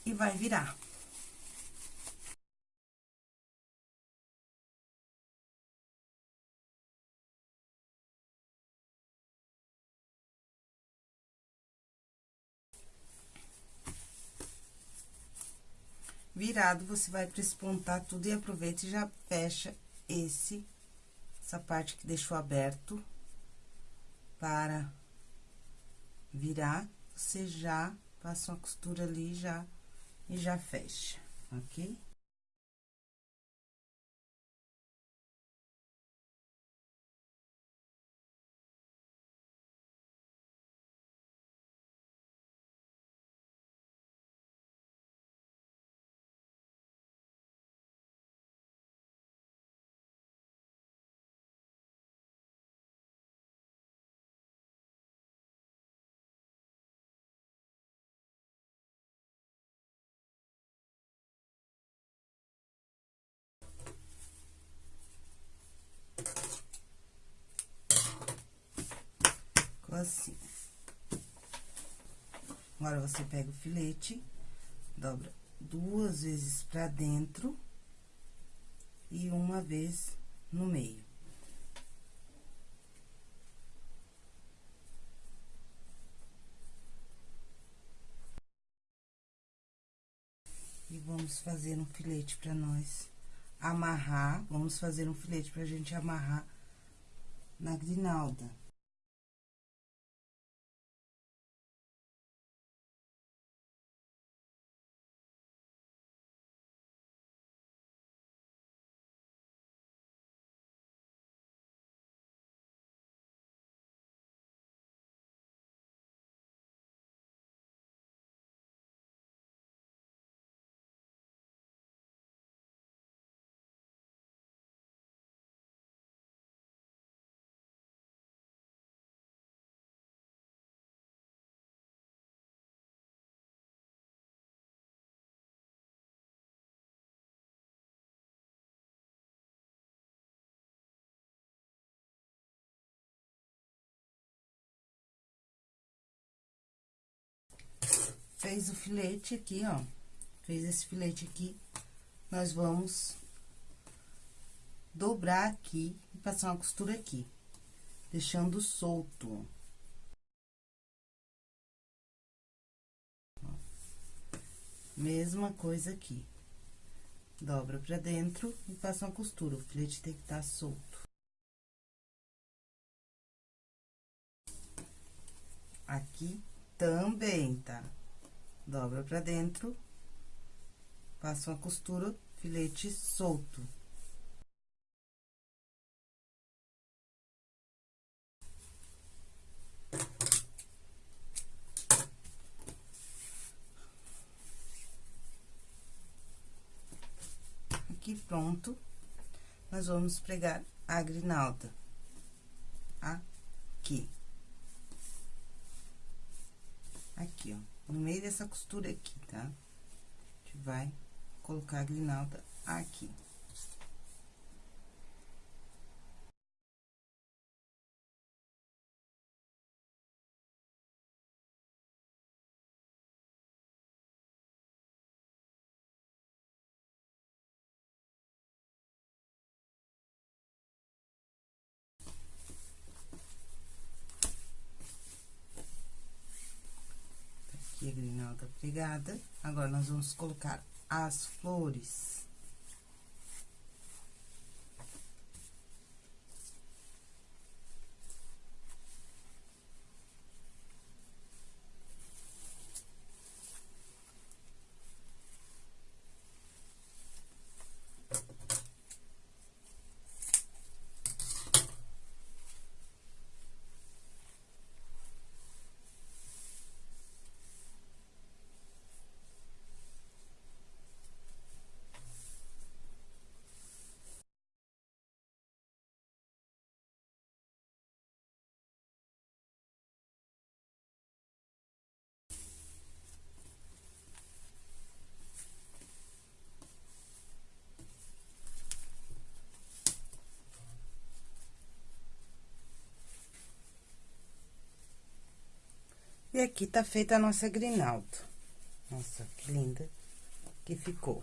E vai virar. Virado, você vai prespontar tudo e aproveita e já fecha esse, essa parte que deixou aberto para virar, você já passa uma costura ali já e já fecha, ok? Assim. Agora, você pega o filete, dobra duas vezes pra dentro e uma vez no meio. E vamos fazer um filete pra nós amarrar, vamos fazer um filete pra gente amarrar na grinalda. Fez o filete aqui, ó. Fez esse filete aqui, nós vamos dobrar aqui e passar uma costura aqui, deixando solto. Mesma coisa aqui. Dobra pra dentro e passa uma costura. O filete tem que estar tá solto. Aqui também, tá? Dobra pra dentro, passa uma costura, filete solto. aqui pronto, nós vamos pregar a grinalda. Aqui. Aqui, ó. No meio dessa costura aqui, tá? A gente vai colocar a grinalda aqui. aqui a pregada. Agora, nós vamos colocar as flores. E aqui tá feita a nossa grinalda. Nossa, que linda que ficou.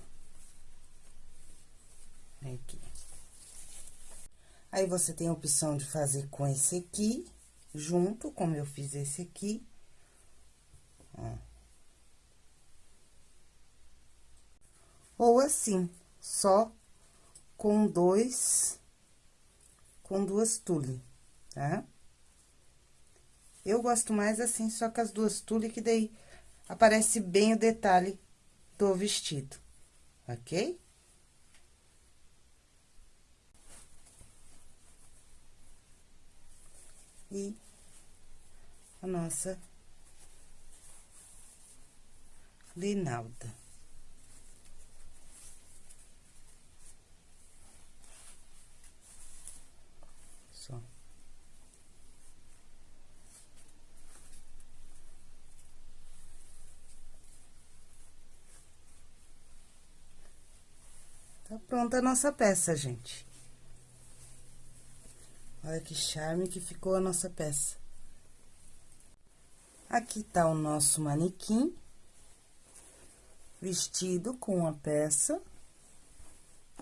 Aqui. Aí, você tem a opção de fazer com esse aqui, junto, como eu fiz esse aqui. Ó. Ou assim, só com dois, com duas tule, tá? Eu gosto mais assim, só com as duas tule, que daí aparece bem o detalhe do vestido, ok? E a nossa linalda. Tá pronta a nossa peça, gente. Olha que charme que ficou a nossa peça. Aqui tá o nosso manequim. Vestido com a peça.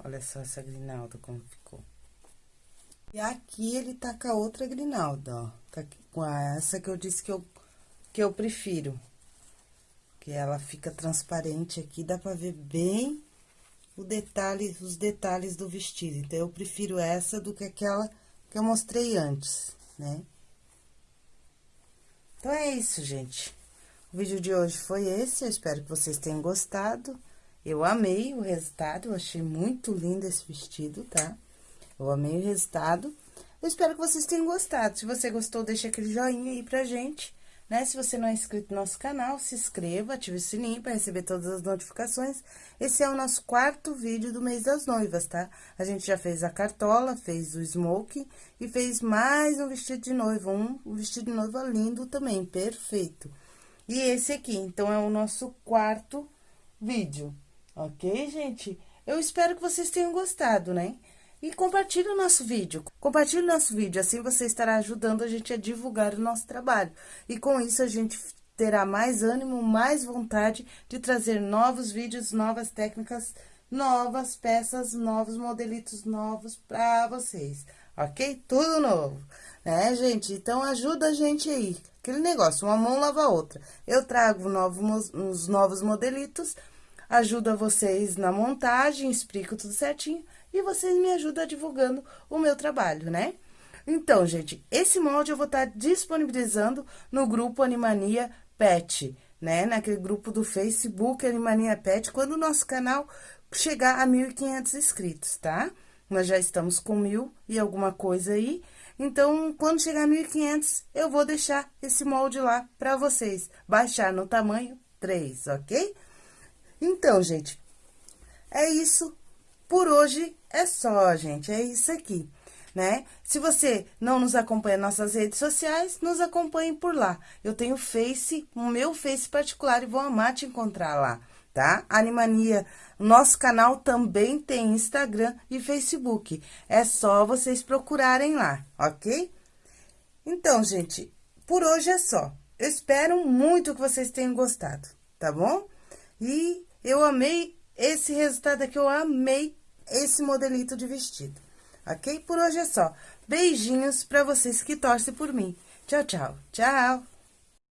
Olha só essa grinalda como ficou. E aqui ele tá com a outra grinalda, ó. Tá com essa que eu disse que eu, que eu prefiro. Que ela fica transparente aqui, dá pra ver bem o detalhe, os detalhes do vestido. Então, eu prefiro essa do que aquela que eu mostrei antes, né? Então, é isso, gente. O vídeo de hoje foi esse, eu espero que vocês tenham gostado. Eu amei o resultado, eu achei muito lindo esse vestido, tá? Eu amei o resultado. Eu espero que vocês tenham gostado. Se você gostou, deixa aquele joinha aí pra gente né? Se você não é inscrito no nosso canal, se inscreva, ative o sininho para receber todas as notificações. Esse é o nosso quarto vídeo do mês das noivas, tá? A gente já fez a cartola, fez o smoke e fez mais um vestido de noiva, um, um vestido de noiva lindo também, perfeito. E esse aqui, então, é o nosso quarto vídeo, ok, gente? Eu espero que vocês tenham gostado, né? E compartilhe o nosso vídeo. Compartilhe o nosso vídeo, assim você estará ajudando a gente a divulgar o nosso trabalho. E com isso a gente terá mais ânimo, mais vontade de trazer novos vídeos, novas técnicas, novas peças, novos modelitos novos para vocês, ok? Tudo novo, né, gente? Então, ajuda a gente aí. Aquele negócio, uma mão lava a outra. Eu trago novos, uns novos modelitos, ajuda vocês na montagem, explico tudo certinho e vocês me ajudam divulgando o meu trabalho, né? Então, gente, esse molde eu vou estar tá disponibilizando no grupo Animania Pet, né? Naquele grupo do Facebook Animania Pet, quando o nosso canal chegar a 1.500 inscritos, tá? Nós já estamos com mil e alguma coisa aí. Então, quando chegar a 1.500, eu vou deixar esse molde lá para vocês. Baixar no tamanho 3, ok? Então, gente, é isso por hoje é só, gente, é isso aqui né? Se você não nos acompanha nas nossas redes sociais, nos acompanhe por lá. Eu tenho Face, o meu Face particular e vou amar te encontrar lá, tá? Animania, nosso canal também tem Instagram e Facebook. É só vocês procurarem lá, ok? Então, gente, por hoje é só. Eu espero muito que vocês tenham gostado, tá bom? E eu amei esse resultado aqui, eu amei esse modelito de vestido ok? Por hoje é só. Beijinhos para vocês que torcem por mim. Tchau, tchau. Tchau.